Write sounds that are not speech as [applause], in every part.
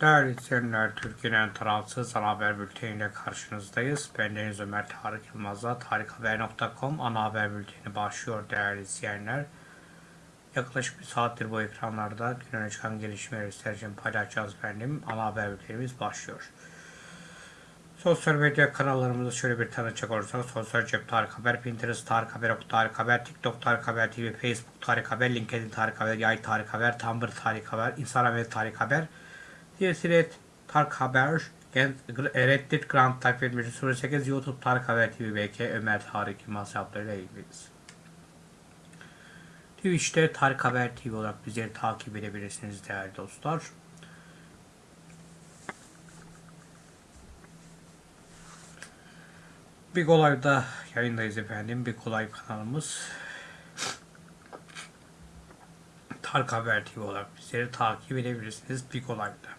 Değerli izleyenler, Türkiye'nin tarafsız ana haber bülteniyle karşınızdayız. Ben Deniz Ömer Tarık Yılmaz'la tarikhaber.com ana haber bülteni başlıyor değerli izleyenler. Yaklaşık bir saattir bu ekranlarda gün öne çıkan gelişmeleri sizlerce paylaşacağız benim. Ana haber bültenimiz başlıyor. Sosyal medya kanallarımızı şöyle bir tanıtacak olursak Sosyal Cep Tarık Haber, Pinterest Tarık Haber, Ok Tarık Haber, TikTok Tarık Haber TV, Facebook Tarık Haber, LinkedIn Tarık Haber, Yay Tarık Haber, Tumblr Tarık Haber, Instagram ve Tarık Haber, Diğerisi Tarık Haber, Reddit Grand Type 08, YouTube Tarık Haber TV, BK Ömer Tarık Yılmaz hesaplarıyla ilgiliyiz. Twitch'te Tarık Haber TV olarak bizleri takip edebilirsiniz değerli dostlar. Big Olay'da yayındayız efendim. Big Olay kanalımız. Tarık Haber TV olarak bizleri takip edebilirsiniz Big Olay'da.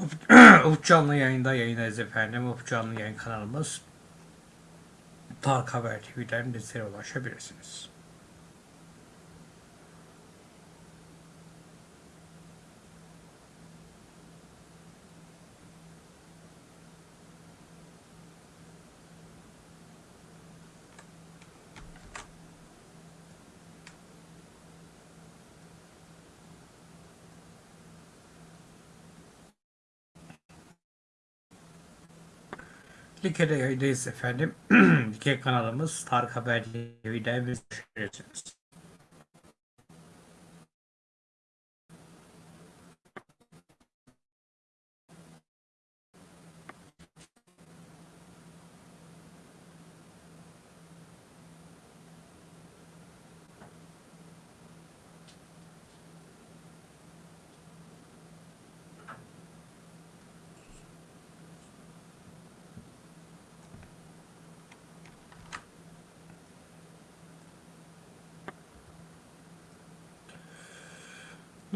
Ufuk [clears throat] Canlı yayında yayındayız efendim. Ufuk Canlı yayın kanalımız Tarık Haber TV'den bizlere ulaşabilirsiniz. Like'de yayındayız efendim. [clears throat] Like kanalımız Tarık Haber TV'den bizlere ulaşabilirsiniz.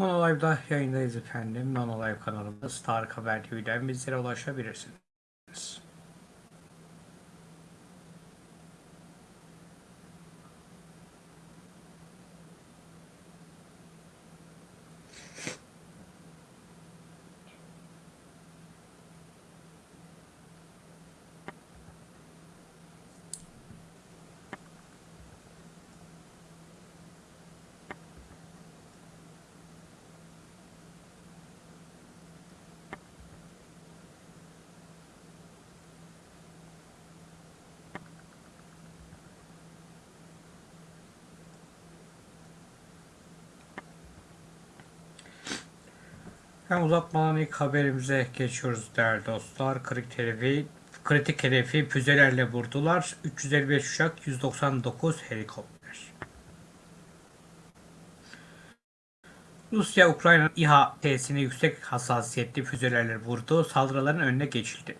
Nono Live'da yayındayız efendim. Nono Live kanalımız Tarık Haber TV'den bizlere ulaşabilirsiniz. Hem uzatmadan ilk haberimize geçiyoruz değerli dostlar. Kritik hedefi, kritik hedefi füzelerle vurdular. 355 uçak, 199 helikopter. Rusya, Ukrayna İHA tesisini yüksek hassasiyetli füzelerle vurdu. Saldırıların önüne geçildi.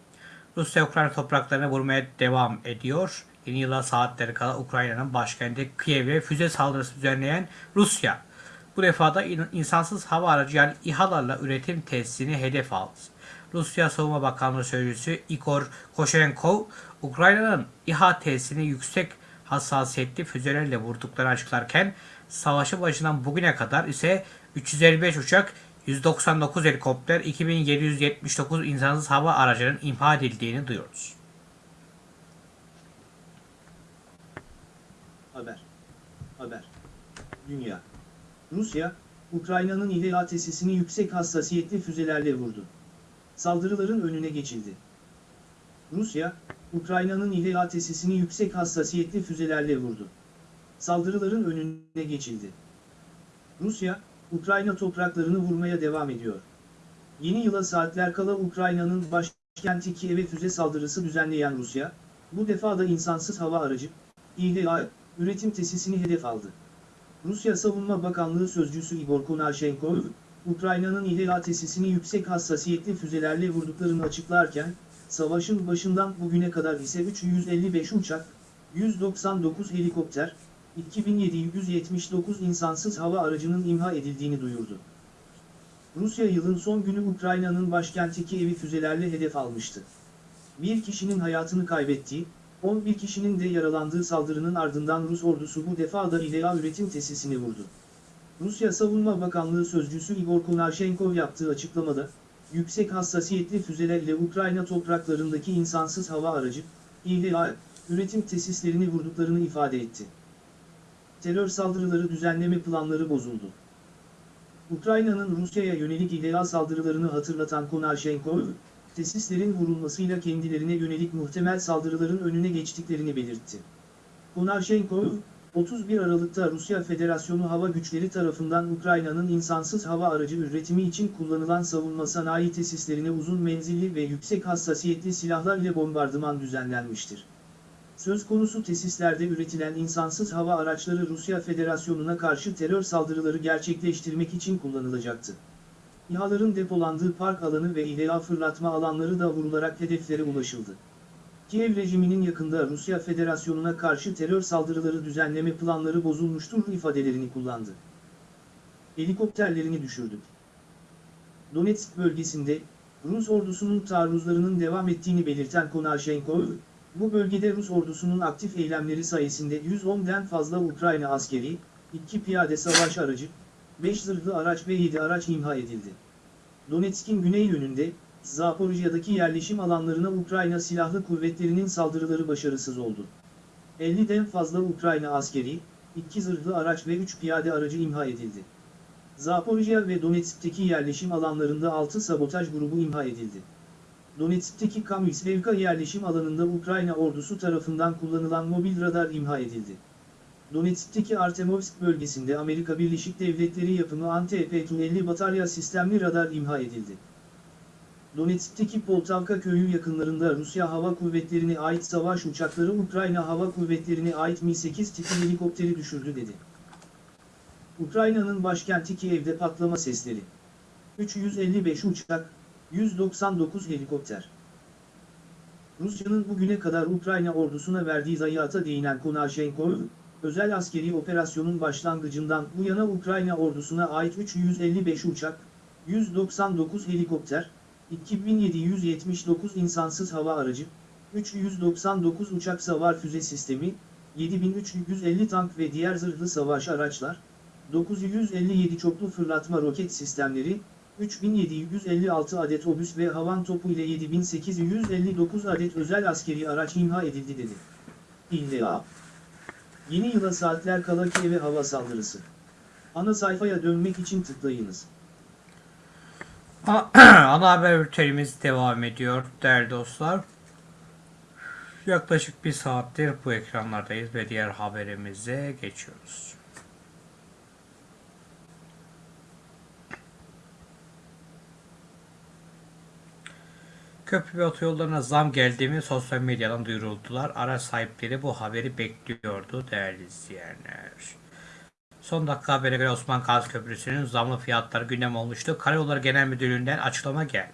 Rusya, Ukrayna topraklarına vurmaya devam ediyor. Yeni yıla saatleri kala Ukrayna'nın başkenti Kiev'e füze saldırısı düzenleyen Rusya, Bu defa da in- insansız hava aracı yani İHA'larla üretim tesisini hedef aldı. Rusya Savunma Bakanlığı Sözcüsü Igor Koshenkov, Ukrayna'nın İHA tesisini yüksek hassasiyetli füzelerle vurduklarını açıklarken, savaşı başından bugüne kadar ise 355 uçak, 199 helikopter, 2779 insansız hava aracının imha edildiğini duyuyoruz. Haber. Haber. Dünya. Rusya, Ukrayna'nın İHA tesisini yüksek hassasiyetli füzelerle vurdu. Saldırıların önüne geçildi. Rusya, Ukrayna'nın İHA tesisini yüksek hassasiyetli füzelerle vurdu. Saldırıların önüne geçildi. Rusya, Ukrayna topraklarını vurmaya devam ediyor. Yeni yıla saatler kala Ukrayna'nın başkenti Kiev'e füze saldırısı düzenleyen Rusya, bu defa da insansız hava aracı, İHA, üretim tesisini hedef aldı. Rusya Savunma Bakanlığı Sözcüsü Igor Konashenkov, Ukrayna'nın İHA tesisini yüksek hassasiyetli füzelerle vurduklarını açıklarken, savaşın başından bugüne kadar ise 355 uçak, 199 helikopter, 2779 insansız hava aracının imha edildiğini duyurdu. Rusya yılın son günü Ukrayna'nın başkenti Kiev'i füzelerle hedef almıştı. Bir kişinin hayatını kaybettiği, 11 kişinin de yaralandığı saldırının ardından Rus ordusu bu defa da İHA üretim tesisini vurdu. Rusya Savunma Bakanlığı Sözcüsü Igor Konashenkov yaptığı açıklamada, yüksek hassasiyetli füzelerle Ukrayna topraklarındaki insansız hava aracı, İHA, üretim tesislerini vurduklarını ifade etti. Terör saldırıları düzenleme planları bozuldu. Ukrayna'nın Rusya'ya yönelik İHA saldırılarını hatırlatan Konashenkov, tesislerin vurulmasıyla kendilerine yönelik muhtemel saldırıların önüne geçtiklerini belirtti. Konashenkov, 31 Aralık'ta Rusya Federasyonu Hava Güçleri tarafından Ukrayna'nın insansız hava aracı üretimi için kullanılan savunma sanayi tesislerine uzun menzilli ve yüksek hassasiyetli silahlar ile bombardıman düzenlenmiştir. Söz konusu tesislerde üretilen insansız hava araçları Rusya Federasyonu'na karşı terör saldırıları gerçekleştirmek için kullanılacaktı. İHA'ların depolandığı park alanı ve İHA fırlatma alanları da vurularak hedeflere ulaşıldı. Kiev rejiminin yakında Rusya Federasyonu'na karşı terör saldırıları düzenleme planları bozulmuştur ifadelerini kullandı. Helikopterlerini düşürdük. Donetsk bölgesinde, Rus ordusunun taarruzlarının devam ettiğini belirten Konashenkov, bu bölgede Rus ordusunun aktif eylemleri sayesinde 110'den fazla Ukrayna askeri, 2 piyade savaş aracı, 5 zırhlı araç ve 7 araç imha edildi. Donetsk'in güney yönünde, Zaporijya'daki yerleşim alanlarına Ukrayna Silahlı Kuvvetleri'nin saldırıları başarısız oldu. 50'den fazla Ukrayna askeri, 2 zırhlı araç ve 3 piyade aracı imha edildi. Zaporijya ve Donetsk'teki yerleşim alanlarında 6 sabotaj grubu imha edildi. Donetsk'teki Kamyslevka yerleşim alanında Ukrayna ordusu tarafından kullanılan mobil radar imha edildi. Donetsk'teki Artemovsk bölgesinde Amerika Birleşik Devletleri yapımı anti-EP-50 batarya sistemli radar imha edildi. Donetsk'teki Poltavka köyü yakınlarında Rusya Hava Kuvvetleri'ne ait savaş uçakları Ukrayna Hava Kuvvetleri'ne ait Mi-8 tipi helikopteri düşürdü dedi. Ukrayna'nın başkenti Kiev'de patlama sesleri. 355 uçak, 199 helikopter. Rusya'nın bugüne kadar Ukrayna ordusuna verdiği zayiata değinen Konashenkov, özel askeri operasyonun başlangıcından bu yana Ukrayna ordusuna ait 355 uçak, 199 helikopter, 2779 insansız hava aracı, 399 uçak savar füze sistemi, 7350 tank ve diğer zırhlı savaş araçlar, 957 çoklu fırlatma roket sistemleri, 3756 adet obüs ve havan topu ile 7859 adet özel askeri araç imha edildi dedi. İlla. Yeni yıla saatler kala Kiev'e hava saldırısı. Ana sayfaya dönmek için tıklayınız. [clears throat] Ana haber bültenimiz devam ediyor değerli dostlar. Yaklaşık bir saattir bu ekranlardayız ve diğer haberimize geçiyoruz. Köprü ve otoyollarına zam geldiğimi sosyal medyadan duyuruldular. Araç sahipleri bu haberi bekliyordu değerli izleyenler. Son dakika habere göre Osman Gazi Köprüsü'nün zamlı fiyatları gündem olmuştu. Karayolları Genel Müdürlüğü'nden açıklama geldi.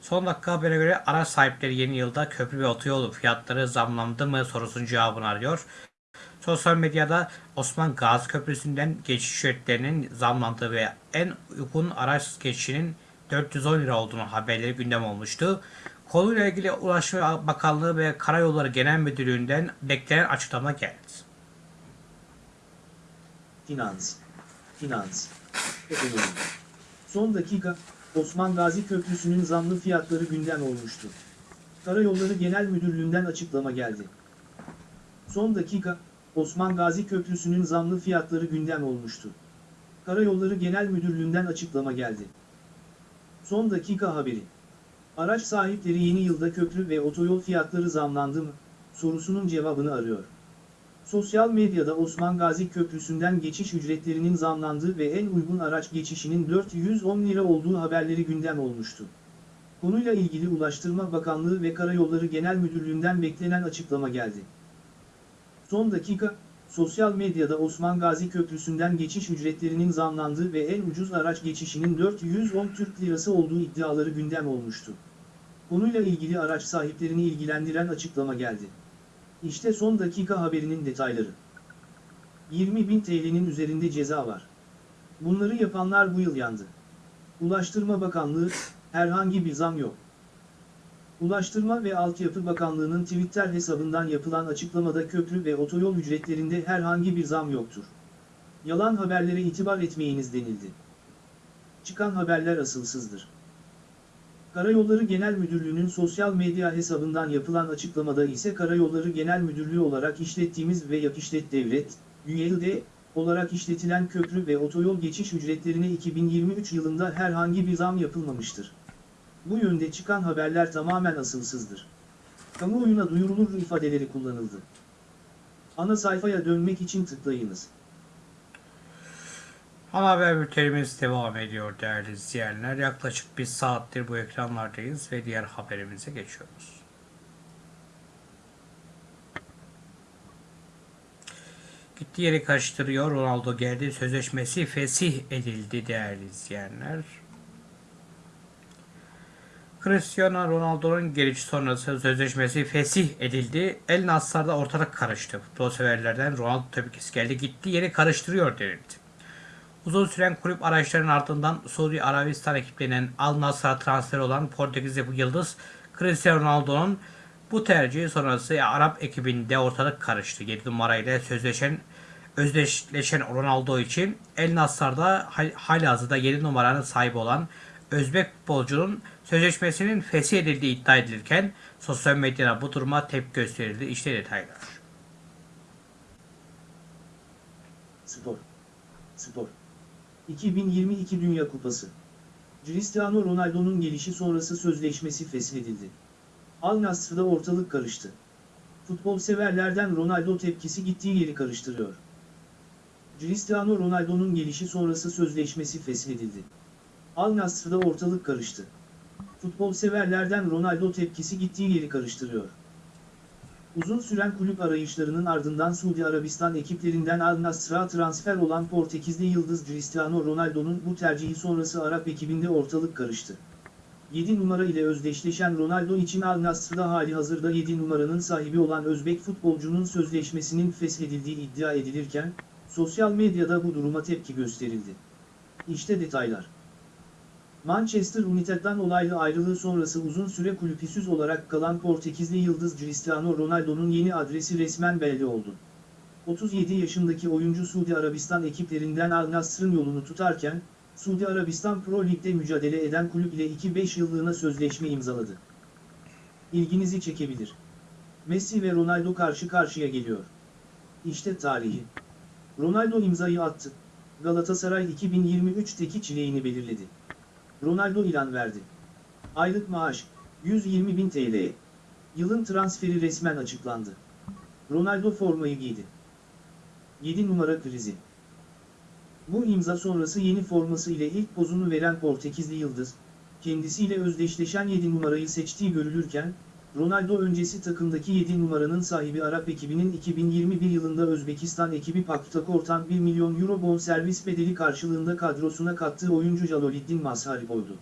Son dakika habere göre araç sahipleri yeni yılda köprü ve otoyol fiyatları zamlandı mı sorusunun cevabını arıyor. Sosyal medyada Osman Gazi Köprüsü'nden geçiş ücretlerinin zamlandığı ve en uygun araç geçişinin 410 lira olduğunu haberleri gündem olmuştu. Konuyla ilgili Ulaştırma Bakanlığı ve Karayolları Genel Müdürlüğü'nden beklenen açıklama geldi. Finans. Finans. Ekonomi. Son dakika, Osman Gazi Köprüsü'nün zamlı fiyatları gündem olmuştu. Karayolları Genel Müdürlüğü'nden açıklama geldi. Son dakika, Osman Gazi Köprüsü'nün zamlı fiyatları gündem olmuştu. Karayolları Genel Müdürlüğü'nden açıklama geldi. Son dakika haberi. Araç sahipleri yeni yılda köprü ve otoyol fiyatları zamlandı mı? Sorusunun cevabını arıyor. Sosyal medyada Osman Gazi Köprüsü'nden geçiş ücretlerinin zamlandığı ve en uygun araç geçişinin 410 lira olduğu haberleri gündem olmuştu. Konuyla ilgili Ulaştırma Bakanlığı ve Karayolları Genel Müdürlüğü'nden beklenen açıklama geldi. Son dakika, sosyal medyada Osman Gazi Köprüsü'nden geçiş ücretlerinin zamlandığı ve en ucuz araç geçişinin 410 Türk Lirası olduğu iddiaları gündem olmuştu. Konuyla ilgili araç sahiplerini ilgilendiren açıklama geldi. İşte son dakika haberinin detayları. 20.000 TL'nin üzerinde ceza var. Bunları yapanlar bu yıl yandı. Ulaştırma Bakanlığı, herhangi bir zam yok. Ulaştırma ve Altyapı Bakanlığı'nın Twitter hesabından yapılan açıklamada köprü ve otoyol ücretlerinde herhangi bir zam yoktur. Yalan haberlere itibar etmeyiniz denildi. Çıkan haberler asılsızdır. Karayolları Genel Müdürlüğü'nün sosyal medya hesabından yapılan açıklamada ise Karayolları Genel Müdürlüğü olarak işlettiğimiz ve Yakişlet Devlet, UYLD, olarak işletilen köprü ve otoyol geçiş ücretlerine 2023 yılında herhangi bir zam yapılmamıştır. Bu yönde çıkan haberler tamamen asılsızdır. Kamuoyuna duyurulur ifadeleri kullanıldı. Ana sayfaya dönmek için tıklayınız. Ana haber bültenimiz devam ediyor değerli izleyenler. Yaklaşık bir saattir bu ekranlardayız ve diğer haberimize geçiyoruz. Gitti yeri karıştırıyor. Ronaldo geldi. Sözleşmesi fesih edildi değerli izleyenler. Cristiano Ronaldo'nun gelişi sonrası sözleşmesi fesih edildi. El Nassr'da ortalık karıştı. Futbol severlerden Ronaldo tepkisi geldi. Gitti yeri karıştırıyor denildi. Uzun süren kulüp araçlarının ardından Suudi Arabistan ekiplerinin Al Nassr'a transfer olan Portekizli bu yıldız Cristiano Ronaldo'nun bu tercihi sonrası Arap ekibinde ortalık karıştı. 7 numarayla sözleşen özdeşleşen Ronaldo için El Nassr'da hal, halihazırda 7 numaranın sahibi olan Özbek futbolcunun sözleşmesinin fesih edildiği iddia edilirken sosyal medyada bu duruma tepki gösterildi. İşte detaylar. Spor. Spor. 2022 Dünya Kupası. Cristiano Ronaldo'nun gelişi sonrası sözleşmesi feshedildi. Al Nassr'da ortalık karıştı. Futbol severlerden Ronaldo tepkisi gittiği yeri karıştırıyor. Cristiano Ronaldo'nun gelişi sonrası sözleşmesi feshedildi. Al Nassr'da ortalık karıştı. Futbol severlerden Ronaldo tepkisi gittiği yeri karıştırıyor. Uzun süren kulüp arayışlarının ardından Suudi Arabistan ekiplerinden Al Nassr'a transfer olan Portekizli yıldız Cristiano Ronaldo'nun bu tercihi sonrası Arap ekibinde ortalık karıştı. 7 numara ile özdeşleşen Ronaldo için Al Nassr'da hali hazırda 7 numaranın sahibi olan Özbek futbolcunun sözleşmesinin feshedildiği iddia edilirken, sosyal medyada bu duruma tepki gösterildi. İşte detaylar. Manchester United'dan olaylı ayrılığı sonrası uzun süre kulüpsüz olarak kalan Portekizli yıldız Cristiano Ronaldo'nun yeni adresi resmen belli oldu. 37 yaşındaki oyuncu Suudi Arabistan ekiplerinden Al Nassr'ın yolunu tutarken, Suudi Arabistan Pro Lig'de mücadele eden kulüp ile 2-5 yıllığına sözleşme imzaladı. İlginizi çekebilir. Messi ve Ronaldo karşı karşıya geliyor. İşte tarihi. Ronaldo imzayı attı. Galatasaray 2023'teki çileğini belirledi. Ronaldo ilan verdi. Aylık maaş 120.000 TL. Yılın transferi resmen açıklandı. Ronaldo formayı giydi. 7 numara krizi. Bu imza sonrası yeni forması ile ilk pozunu veren Portekizli Yıldız, kendisiyle özdeşleşen 7 numarayı seçtiği görülürken, Ronaldo öncesi takımdaki 7 numaranın sahibi Arap ekibinin 2021 yılında Özbekistan ekibi Paktakor'tan 1 milyon euro bonservis bedeli karşılığında kadrosuna kattığı oyuncu Jaloliddin Mazharip oldu.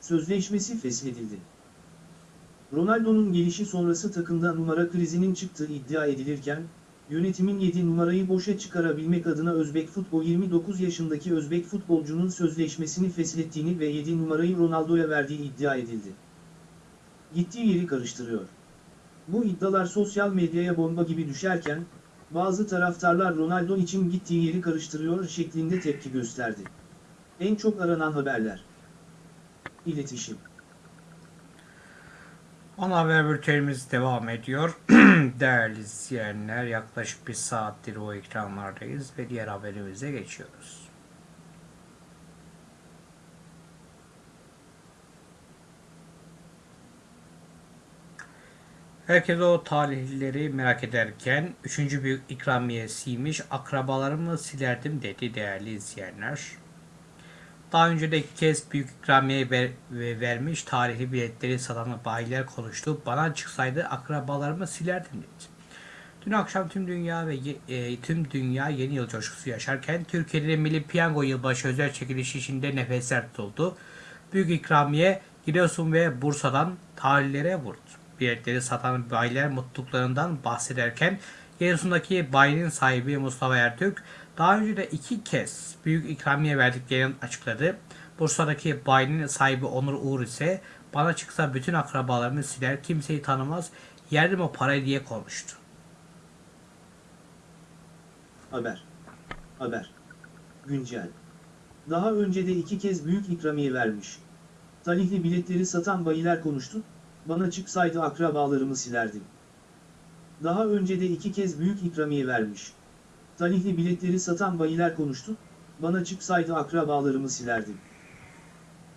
Sözleşmesi feshedildi. Ronaldo'nun gelişi sonrası takımda numara krizinin çıktığı iddia edilirken, Yönetimin 7 numarayı boşa çıkarabilmek adına Özbek Futbol 29 yaşındaki Özbek futbolcunun sözleşmesini feshettiğini ve 7 numarayı Ronaldo'ya verdiği iddia edildi. Gittiği yeri karıştırıyor. Bu iddialar sosyal medyaya bomba gibi düşerken, bazı taraftarlar Ronaldo için gittiği yeri karıştırıyor şeklinde tepki gösterdi. En çok aranan haberler. İletişim. Ana haber bültenimiz devam ediyor. [clears throat] Değerli izleyenler yaklaşık bir saattir o ekranlardayız ve diğer haberimize geçiyoruz. Herkes o talihlileri merak ederken üçüncü büyük ikramiyesiymiş akrabalarımı silerdim dedi değerli izleyenler. Daha önce de kez büyük ikramiye ver, ve vermiş tarihli biletleri satan bayiler konuştu. Bana çıksaydı akrabalarımı silerdim dedi. Dün akşam tüm dünya ve e, tüm dünya yeni yıl coşkusu yaşarken Türkiye'de Milli Piyango Yılbaşı özel çekilişi içinde nefesler tutuldu. Büyük ikramiye Giresun ve Bursa'dan tarihlere vurdu. Biletleri satan bayiler mutluluklarından bahsederken Giresun'daki bayinin sahibi Mustafa Ertürk daha önce de iki kez büyük ikramiye verdiklerini açıkladı. Bursa'daki bayinin sahibi Onur Uğur ise bana çıksa bütün akrabalarımı siler kimseyi tanımaz yerdim o parayı diye konuştu. Haber. Haber. Güncel. Daha önce de iki kez büyük ikramiye vermiş. Talihli biletleri satan bayiler konuştu, bana çıksaydı akrabalarımı silerdim. Daha önce de iki kez büyük ikramiye vermiş. Talihli biletleri satan bayiler konuştu, bana çıksaydı akrabalarımı silerdim.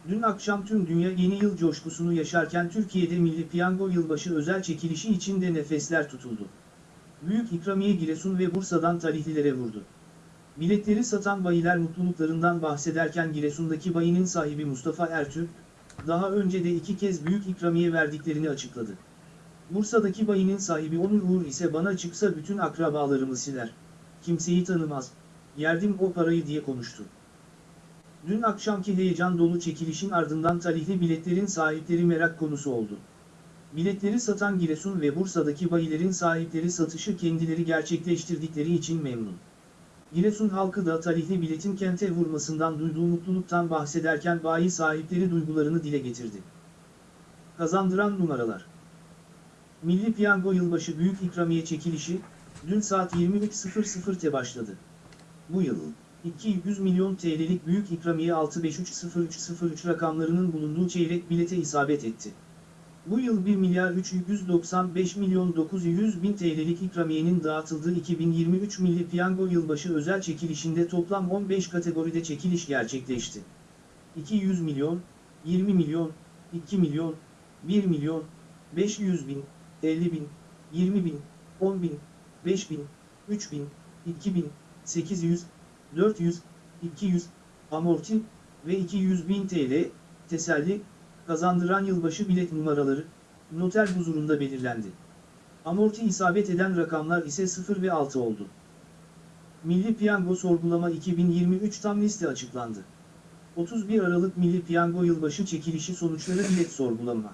Dün akşam tüm dünya yeni yıl coşkusunu yaşarken Türkiye'de Milli Piyango Yılbaşı özel çekilişi içinde nefesler tutuldu. Büyük ikramiye Giresun ve Bursa'dan talihlilere vurdu. Biletleri satan bayiler mutluluklarından bahsederken Giresun'daki bayinin sahibi Mustafa Ertürk, daha önce de iki kez büyük ikramiye verdiklerini açıkladı. Bursa'daki bayinin sahibi Onur Uğur ise bana çıksa bütün akrabalarımı siler. Kimseyi tanımaz, yerdim o parayı diye konuştu. Dün akşamki heyecan dolu çekilişin ardından talihli biletlerin sahipleri merak konusu oldu. Biletleri satan Giresun ve Bursa'daki bayilerin sahipleri satışı kendileri gerçekleştirdikleri için memnun. Giresun halkı da talihli biletin kente vurmasından duyduğu mutluluktan bahsederken bayi sahipleri duygularını dile getirdi. Kazandıran numaralar Milli Piyango Yılbaşı Büyük İkramiye Çekilişi, dün saat 23.00'te başladı. Bu yıl, 200 milyon TL'lik büyük ikramiye 65300303 rakamlarının bulunduğu çeyrek bilete isabet etti. Bu yıl 1 milyar 395 milyon 900 bin TL'lik ikramiyenin dağıtıldığı 2023 Milli Piyango Yılbaşı özel çekilişinde toplam 15 kategoride çekiliş gerçekleşti. 200 milyon, 20 milyon, 2 milyon, 1 milyon, 500 bin, 50 bin, 20 bin, 10 bin, 5 bin, 3 bin, 2 bin, 800, 400, 200, amorti ve 200 bin TL, teselli, kazandıran yılbaşı bilet numaraları, noter huzurunda belirlendi. Amorti isabet eden rakamlar ise 0 ve 6 oldu. Milli Piyango Sorgulama 2023 tam liste açıklandı. 31 Aralık Milli Piyango Yılbaşı çekilişi sonuçları bilet sorgulama.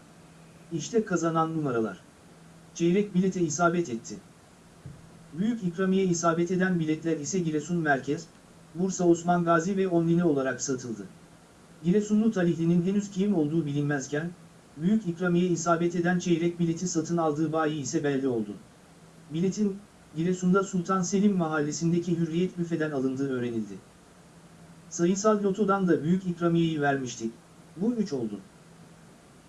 İşte kazanan numaralar. Çeyrek bilete isabet etti. Büyük ikramiye isabet eden biletler ise Giresun Merkez, Bursa Osman Gazi ve Online olarak satıldı. Giresunlu talihlinin henüz kim olduğu bilinmezken, büyük ikramiye isabet eden çeyrek bileti satın aldığı bayi ise belli oldu. Biletin, Giresun'da Sultan Selim mahallesindeki Hürriyet büfeden alındığı öğrenildi. Sayısal lotodan da büyük ikramiyeyi vermiştik, bu üç oldu.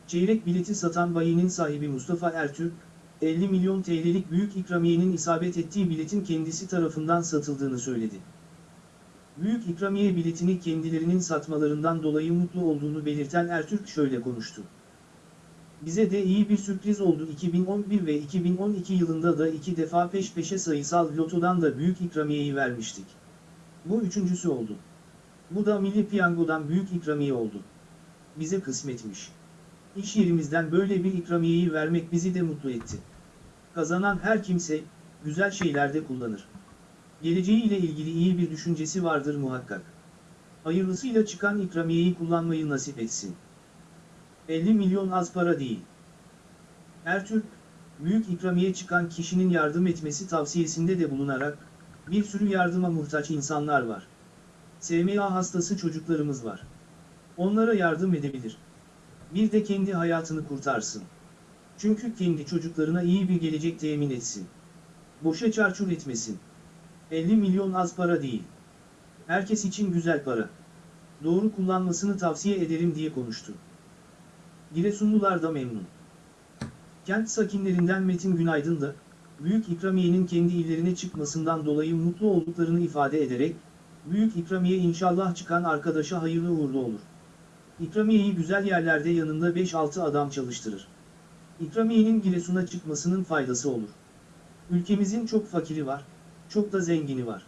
Çeyrek bileti satan bayinin sahibi Mustafa Ertürk, 50 milyon TL'lik büyük ikramiyenin isabet ettiği biletin kendisi tarafından satıldığını söyledi. Büyük ikramiye biletini kendilerinin satmalarından dolayı mutlu olduğunu belirten Ertürk şöyle konuştu. Bize de iyi bir sürpriz oldu 2011 ve 2012 yılında da iki defa peş peşe sayısal lotodan da büyük ikramiyeyi vermiştik. Bu üçüncüsü oldu. Bu da Milli Piyango'dan büyük ikramiye oldu. Bize kısmetmiş. İş yerimizden böyle bir ikramiyeyi vermek bizi de mutlu etti. Kazanan her kimse, güzel şeylerde kullanır. Geleceğiyle ilgili iyi bir düşüncesi vardır muhakkak. Hayırlısıyla çıkan ikramiyeyi kullanmayı nasip etsin. 50 milyon az para değil. Ertürk, büyük ikramiye çıkan kişinin yardım etmesi tavsiyesinde de bulunarak, bir sürü yardıma muhtaç insanlar var. SMA hastası çocuklarımız var. Onlara yardım edebilir. Bir de kendi hayatını kurtarsın. Çünkü kendi çocuklarına iyi bir gelecek temin etsin. Boşa çarçur etmesin. 50 milyon az para değil. Herkes için güzel para. Doğru kullanmasını tavsiye ederim diye konuştu. Giresunlular da memnun. Kent sakinlerinden Metin Günaydın da, Büyük ikramiyenin kendi illerine çıkmasından dolayı mutlu olduklarını ifade ederek, Büyük ikramiye inşallah çıkan arkadaşa hayırlı uğurlu olur. İkramiyeyi güzel yerlerde yanında 5-6 adam çalıştırır. İkramiyenin Giresun'a çıkmasının faydası olur. Ülkemizin çok fakiri var, çok da zengini var.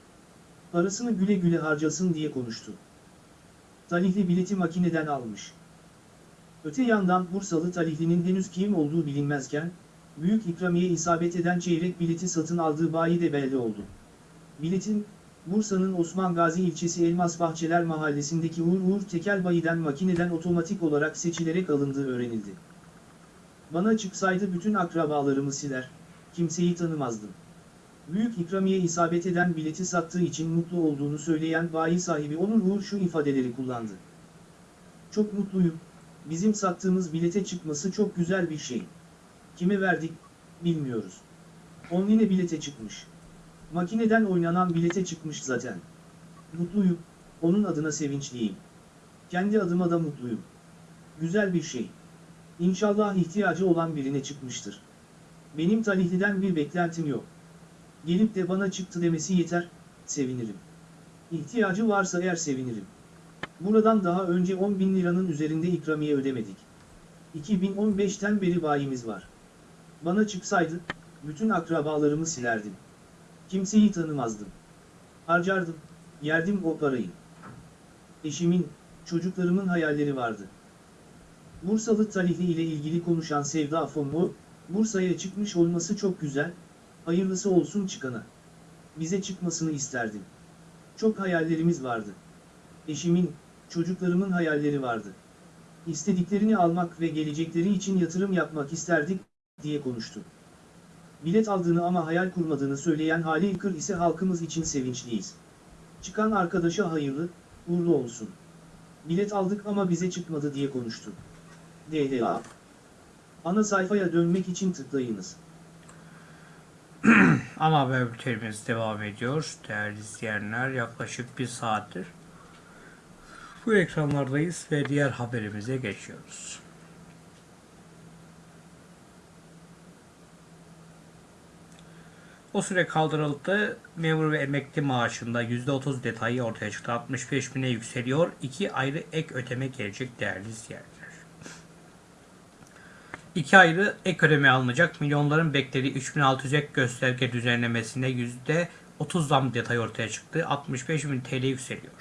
Parasını güle güle harcasın diye konuştu. Talihli bileti makineden almış. Öte yandan Bursalı talihlinin henüz kim olduğu bilinmezken, büyük ikramiye isabet eden çeyrek bileti satın aldığı bayi de belli oldu. Biletin, Bursa'nın Osman Gazi ilçesi Elmas Bahçeler mahallesindeki Uğur Uğur Tekel bayiden makineden otomatik olarak seçilerek alındığı öğrenildi. Bana çıksaydı bütün akrabalarımı siler, kimseyi tanımazdım. Büyük ikramiye isabet eden bileti sattığı için mutlu olduğunu söyleyen bayi sahibi Onur Uğur şu ifadeleri kullandı. Çok mutluyum, bizim sattığımız bilete çıkması çok güzel bir şey. Kime verdik, bilmiyoruz. Online bilete çıkmış. Makineden oynanan bilete çıkmış zaten. Mutluyum, onun adına sevinçliyim. Kendi adıma da mutluyum. Güzel bir şey. İnşallah ihtiyacı olan birine çıkmıştır. Benim talihliden bir beklentim yok. Gelip de bana çıktı demesi yeter, sevinirim. İhtiyacı varsa eğer sevinirim. Buradan daha önce 10 bin liranın üzerinde ikramiye ödemedik. 2015'ten beri bayimiz var. Bana çıksaydı, bütün akrabalarımı silerdim. Kimseyi tanımazdım. Harcardım, yerdim o parayı. Eşimin, çocuklarımın hayalleri vardı. Bursalı Talihli ile ilgili konuşan Sevda Fonmu, Bursa'ya çıkmış olması çok güzel, hayırlısı olsun çıkana. Bize çıkmasını isterdim. Çok hayallerimiz vardı. Eşimin, çocuklarımın hayalleri vardı. İstediklerini almak ve gelecekleri için yatırım yapmak isterdik, diye konuştu. Bilet aldığını ama hayal kurmadığını söyleyen Halil Kır ise halkımız için sevinçliyiz. Çıkan arkadaşa hayırlı, uğurlu olsun. Bilet aldık ama bize çıkmadı diye konuştu. DDA. Ana sayfaya dönmek için tıklayınız. Ana haber bültenimiz devam ediyor. Değerli izleyenler yaklaşık bir saattir bu ekranlardayız ve diğer haberimize geçiyoruz. O süre kaldırıldı. Memur ve emekli maaşında %30 detayı ortaya çıktı. 65 bine yükseliyor. İki ayrı ek ödeme gelecek değerli izleyenler. İki ayrı ek ödeme alınacak. Milyonların beklediği 3600 ek gösterge düzenlemesine %30 zam detayı ortaya çıktı. 65 bin TL yükseliyor.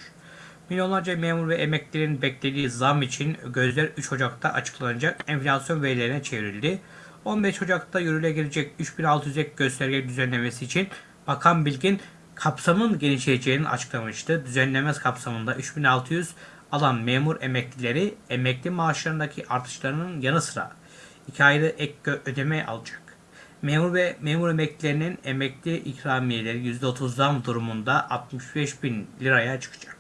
Milyonlarca memur ve emeklilerin beklediği zam için gözler 3 Ocak'ta açıklanacak enflasyon verilerine çevrildi. 15 Ocak'ta yürürlüğe girecek 3600 ek gösterge düzenlemesi için Bakan Bilgin kapsamın genişleyeceğini açıklamıştı. Düzenleme kapsamında 3600 alan memur emeklileri emekli maaşlarındaki artışlarının yanı sıra iki ayrı ek ödeme alacak. Memur ve memur emeklilerinin emekli ikramiyeleri %30 zam durumunda 65 bin liraya çıkacak.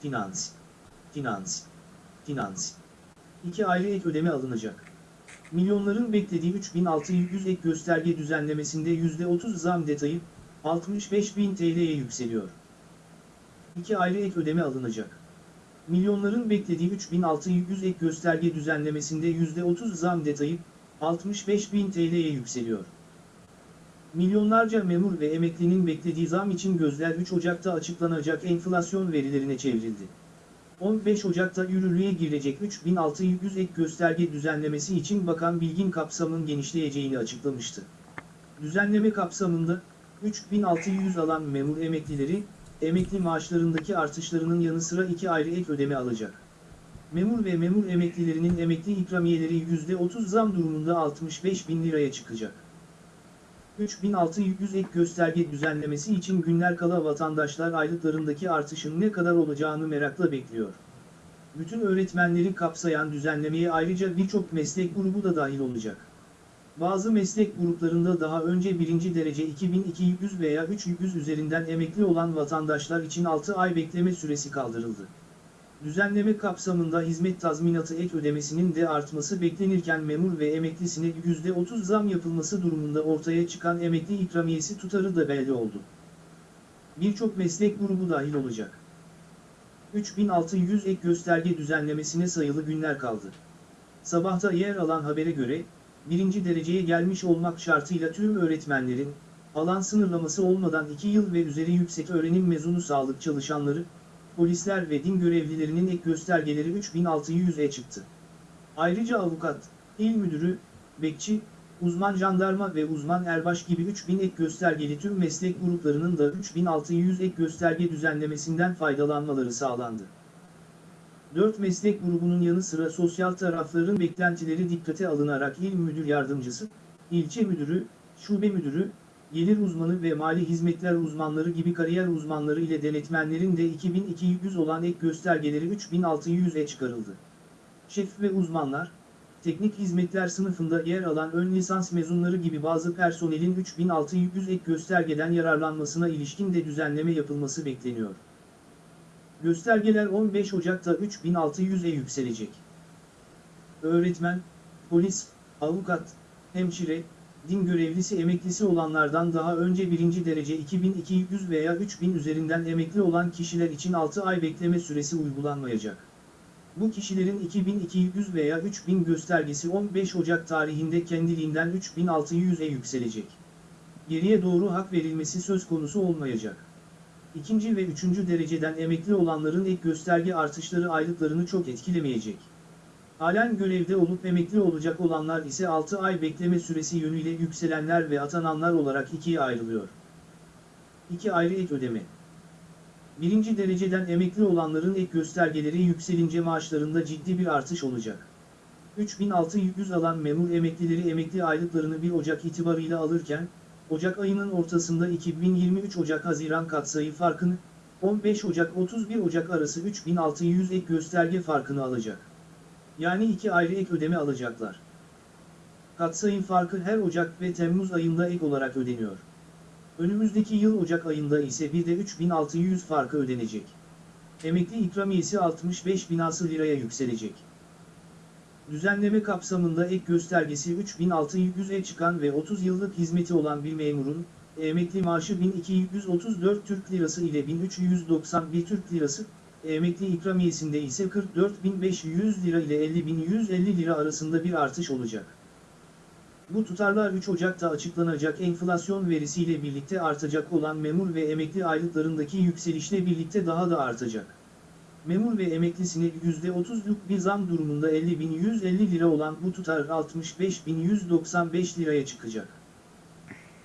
Finans. Finans. Finans. İki ayrı ek ödeme alınacak. Milyonların beklediği 3600 ek gösterge düzenlemesinde %30 zam detayı 65.000 TL'ye yükseliyor. İki ayrı ek ödeme alınacak. Milyonların beklediği 3600 ek gösterge düzenlemesinde %30 zam detayı 65.000 TL'ye yükseliyor. Milyonlarca memur ve emeklinin beklediği zam için gözler 3 Ocak'ta açıklanacak enflasyon verilerine çevrildi. 15 Ocak'ta yürürlüğe girecek 3600 ek gösterge düzenlemesi için Bakan Bilgin kapsamın genişleyeceğini açıklamıştı. Düzenleme kapsamında 3600 alan memur emeklileri, emekli maaşlarındaki artışlarının yanı sıra iki ayrı ek ödeme alacak. Memur ve memur emeklilerinin emekli ikramiyeleri %30 zam durumunda 65 bin liraya çıkacak. 3600 ek gösterge düzenlemesi için günler kala vatandaşlar aylıklarındaki artışın ne kadar olacağını merakla bekliyor. Bütün öğretmenleri kapsayan düzenlemeye ayrıca birçok meslek grubu da dahil olacak. Bazı meslek gruplarında daha önce birinci derece 2200 veya 300 üzerinden emekli olan vatandaşlar için 6 ay bekleme süresi kaldırıldı. Düzenleme kapsamında hizmet tazminatı ek ödemesinin de artması beklenirken memur ve emeklisine %30 zam yapılması durumunda ortaya çıkan emekli ikramiyesi tutarı da belli oldu. Birçok meslek grubu dahil olacak. 3600 ek gösterge düzenlemesine sayılı günler kaldı. Sabahta yer alan habere göre, birinci dereceye gelmiş olmak şartıyla tüm öğretmenlerin, alan sınırlaması olmadan 2 yıl ve üzeri yüksek öğrenim mezunu sağlık çalışanları, polisler ve din görevlilerinin ek göstergeleri 3600'e çıktı. Ayrıca avukat, il müdürü, bekçi, uzman jandarma ve uzman erbaş gibi 3000 ek göstergeli tüm meslek gruplarının da 3600 ek gösterge düzenlemesinden faydalanmaları sağlandı. 4 meslek grubunun yanı sıra sosyal tarafların beklentileri dikkate alınarak il müdür yardımcısı, ilçe müdürü, şube müdürü, gelir uzmanı ve mali hizmetler uzmanları gibi kariyer uzmanları ile denetmenlerin de 2200 olan ek göstergeleri 3600'e çıkarıldı. Şef ve uzmanlar, teknik hizmetler sınıfında yer alan ön lisans mezunları gibi bazı personelin 3600 ek göstergeden yararlanmasına ilişkin de düzenleme yapılması bekleniyor. Göstergeler 15 Ocak'ta 3600'e yükselecek. Öğretmen, polis, avukat, hemşire, din görevlisi emeklisi olanlardan daha önce birinci derece 2200 veya 3000 üzerinden emekli olan kişiler için 6 ay bekleme süresi uygulanmayacak. Bu kişilerin 2200 veya 3000 göstergesi 15 Ocak tarihinde kendiliğinden 3600'e yükselecek. Geriye doğru hak verilmesi söz konusu olmayacak. İkinci ve üçüncü dereceden emekli olanların ek gösterge artışları aylıklarını çok etkilemeyecek. Halen görevde olup emekli olacak olanlar ise 6 ay bekleme süresi yönüyle yükselenler ve atananlar olarak ikiye ayrılıyor. 2 ayrı ek ödeme. Birinci dereceden emekli olanların ek göstergeleri yükselince maaşlarında ciddi bir artış olacak. 3600 alan memur emeklileri emekli aylıklarını 1 Ocak itibarıyla alırken, Ocak ayının ortasında 2023 Ocak-Haziran katsayı farkını, 15 Ocak-31 Ocak arası 3600 ek gösterge farkını alacak. Yani iki ayrı ek ödeme alacaklar. Katsayım farkı her Ocak ve Temmuz ayında ek olarak ödeniyor. Önümüzdeki yıl Ocak ayında ise bir de 3600 farkı ödenecek. Emekli ikramiyesi 65 binası liraya yükselecek. Düzenleme kapsamında ek göstergesi 3600'e çıkan ve 30 yıllık hizmeti olan bir memurun, emekli maaşı 1234 Türk Lirası ile 1391 Türk Lirası, emekli ikramiyesinde ise 44.500 lira ile 50.150 lira arasında bir artış olacak. Bu tutarlar 3 Ocak'ta açıklanacak enflasyon verisiyle birlikte artacak olan memur ve emekli aylıklarındaki yükselişle birlikte daha da artacak. Memur ve emeklisine %30'luk bir zam durumunda 50.150 lira olan bu tutar 65.195 liraya çıkacak.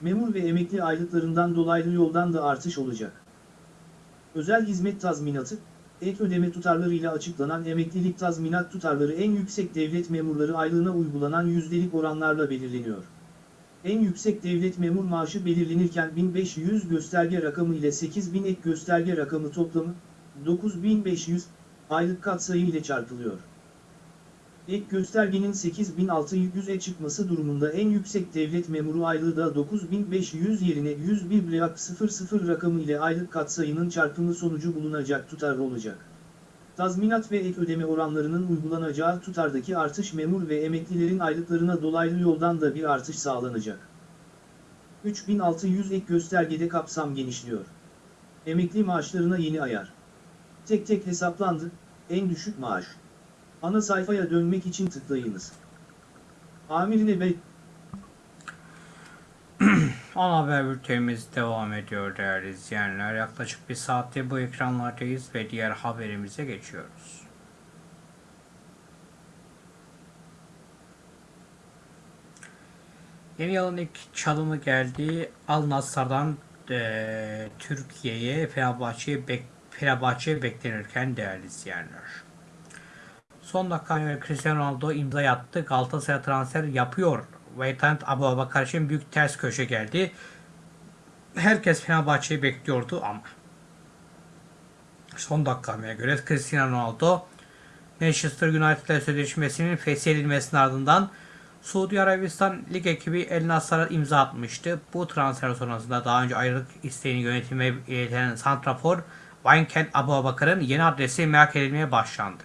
Memur ve emekli aylıklarından dolaylı yoldan da artış olacak. Özel hizmet tazminatı, ek ödeme tutarlarıyla açıklanan emeklilik tazminat tutarları en yüksek devlet memurları aylığına uygulanan yüzdelik oranlarla belirleniyor. En yüksek devlet memur maaşı belirlenirken 1500 gösterge rakamı ile 8000 ek gösterge rakamı toplamı 9500 aylık katsayı ile çarpılıyor. Ek göstergenin 8600'e çıkması durumunda en yüksek devlet memuru aylığı da 9500 yerine 101,00 rakamı ile aylık katsayının çarpımı sonucu bulunacak tutar olacak. Tazminat ve ek ödeme oranlarının uygulanacağı tutardaki artış memur ve emeklilerin aylıklarına dolaylı yoldan da bir artış sağlanacak. 3600 ek göstergede kapsam genişliyor. Emekli maaşlarına yeni ayar. Tek tek hesaplandı, en düşük maaş. Ana sayfaya dönmek için tıklayınız. Amirine Bey, [clears throat] Ana haber bültenimiz devam ediyor değerli izleyenler. Yaklaşık bir saatte bu ekranlardayız ve diğer haberimize geçiyoruz. Yeni yılın ilk çalımı geldi. Al Nassr'dan eee, Türkiye'ye Fenerbahçe'ye bek Fenerbahçe beklenirken değerli izleyenler. Son dakika göre Cristiano Ronaldo imza attı. Galatasaray transfer yapıyor. Veytant Abu Abakar için büyük ters köşe geldi. Herkes Fenerbahçe'yi bekliyordu ama son dakikamaya göre Cristiano Ronaldo Manchester United sözleşmesinin feshedilmesinin ardından Suudi Arabistan lig ekibi El Nasr'a imza atmıştı. Bu transfer sonrasında daha önce ayrılık isteğini yönetime ileten Santrafor Vincent Abubakar'ın yeni adresi merak edilmeye başlandı.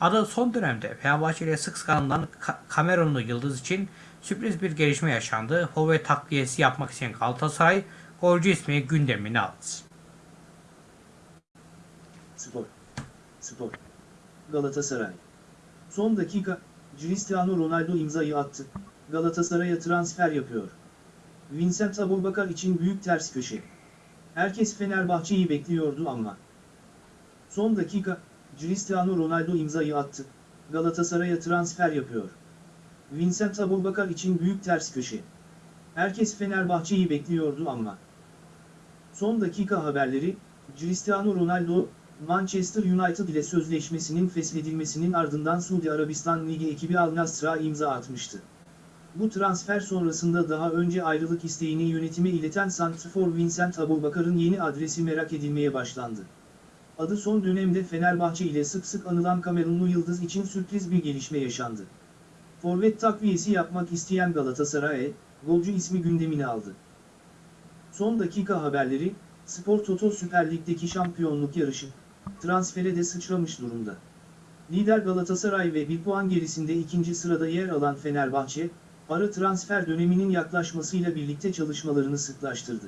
Adı son dönemde Fenerbahçe ile sık sık anılan Ka- Kamerunlu Yıldız için sürpriz bir gelişme yaşandı. Forvet takviyesi yapmak isteyen Galatasaray golcü ismi gündemine aldı. Spor. Spor. Galatasaray. Son dakika, Cristiano Ronaldo imzayı attı. Galatasaray'a transfer yapıyor. Vincent Aboubakar için büyük ters köşe. Herkes Fenerbahçe'yi bekliyordu ama. Son dakika, Cristiano Ronaldo imzayı attı. Galatasaray'a transfer yapıyor. Vincent Aboubakar için büyük ters köşe. Herkes Fenerbahçe'yi bekliyordu ama. Son dakika haberleri, Cristiano Ronaldo, Manchester United ile sözleşmesinin feshedilmesinin ardından Suudi Arabistan Ligi ekibi Al Nassr'a imza atmıştı. Bu transfer sonrasında daha önce ayrılık isteğini yönetime ileten santrfor Vincent Aboubakar'ın yeni adresi merak edilmeye başlandı. Adı son dönemde Fenerbahçe ile sık sık anılan Kamerunlu Yıldız için sürpriz bir gelişme yaşandı. Forvet takviyesi yapmak isteyen Galatasaray, golcü ismi gündemine aldı. Son dakika haberleri, Spor Toto Süper Lig'deki şampiyonluk yarışı, transfere de sıçramış durumda. Lider Galatasaray ve bir puan gerisinde ikinci sırada yer alan Fenerbahçe, ara transfer döneminin yaklaşmasıyla birlikte çalışmalarını sıklaştırdı.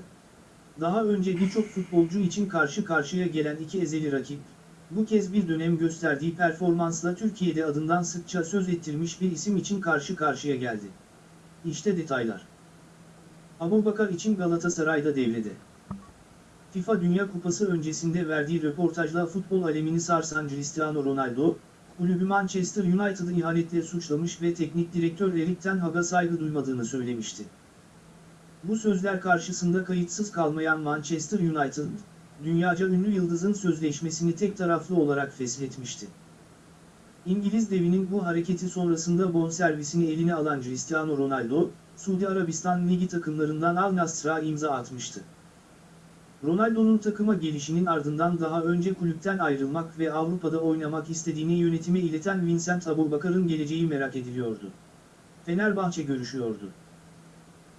Daha önce birçok futbolcu için karşı karşıya gelen iki ezeli rakip, bu kez bir dönem gösterdiği performansla Türkiye'de adından sıkça söz ettirmiş bir isim için karşı karşıya geldi. İşte detaylar. Abubakar için Galatasaray'da devrede. FIFA Dünya Kupası öncesinde verdiği röportajla futbol alemini sarsan Cristiano Ronaldo, kulübü Manchester United'ı ihanetle suçlamış ve teknik direktör Erik Ten Hag'a saygı duymadığını söylemişti. Bu sözler karşısında kayıtsız kalmayan Manchester United, dünyaca ünlü yıldızın sözleşmesini tek taraflı olarak feshetmişti. İngiliz devinin bu hareketi sonrasında bonservisini eline alan Cristiano Ronaldo, Suudi Arabistan Ligi takımlarından Al Nassr'a imza atmıştı. Ronaldo'nun takıma gelişinin ardından daha önce kulüpten ayrılmak ve Avrupa'da oynamak istediğini yönetime ileten Vincent Aboubakar'ın geleceği merak ediliyordu. Fenerbahçe görüşüyordu.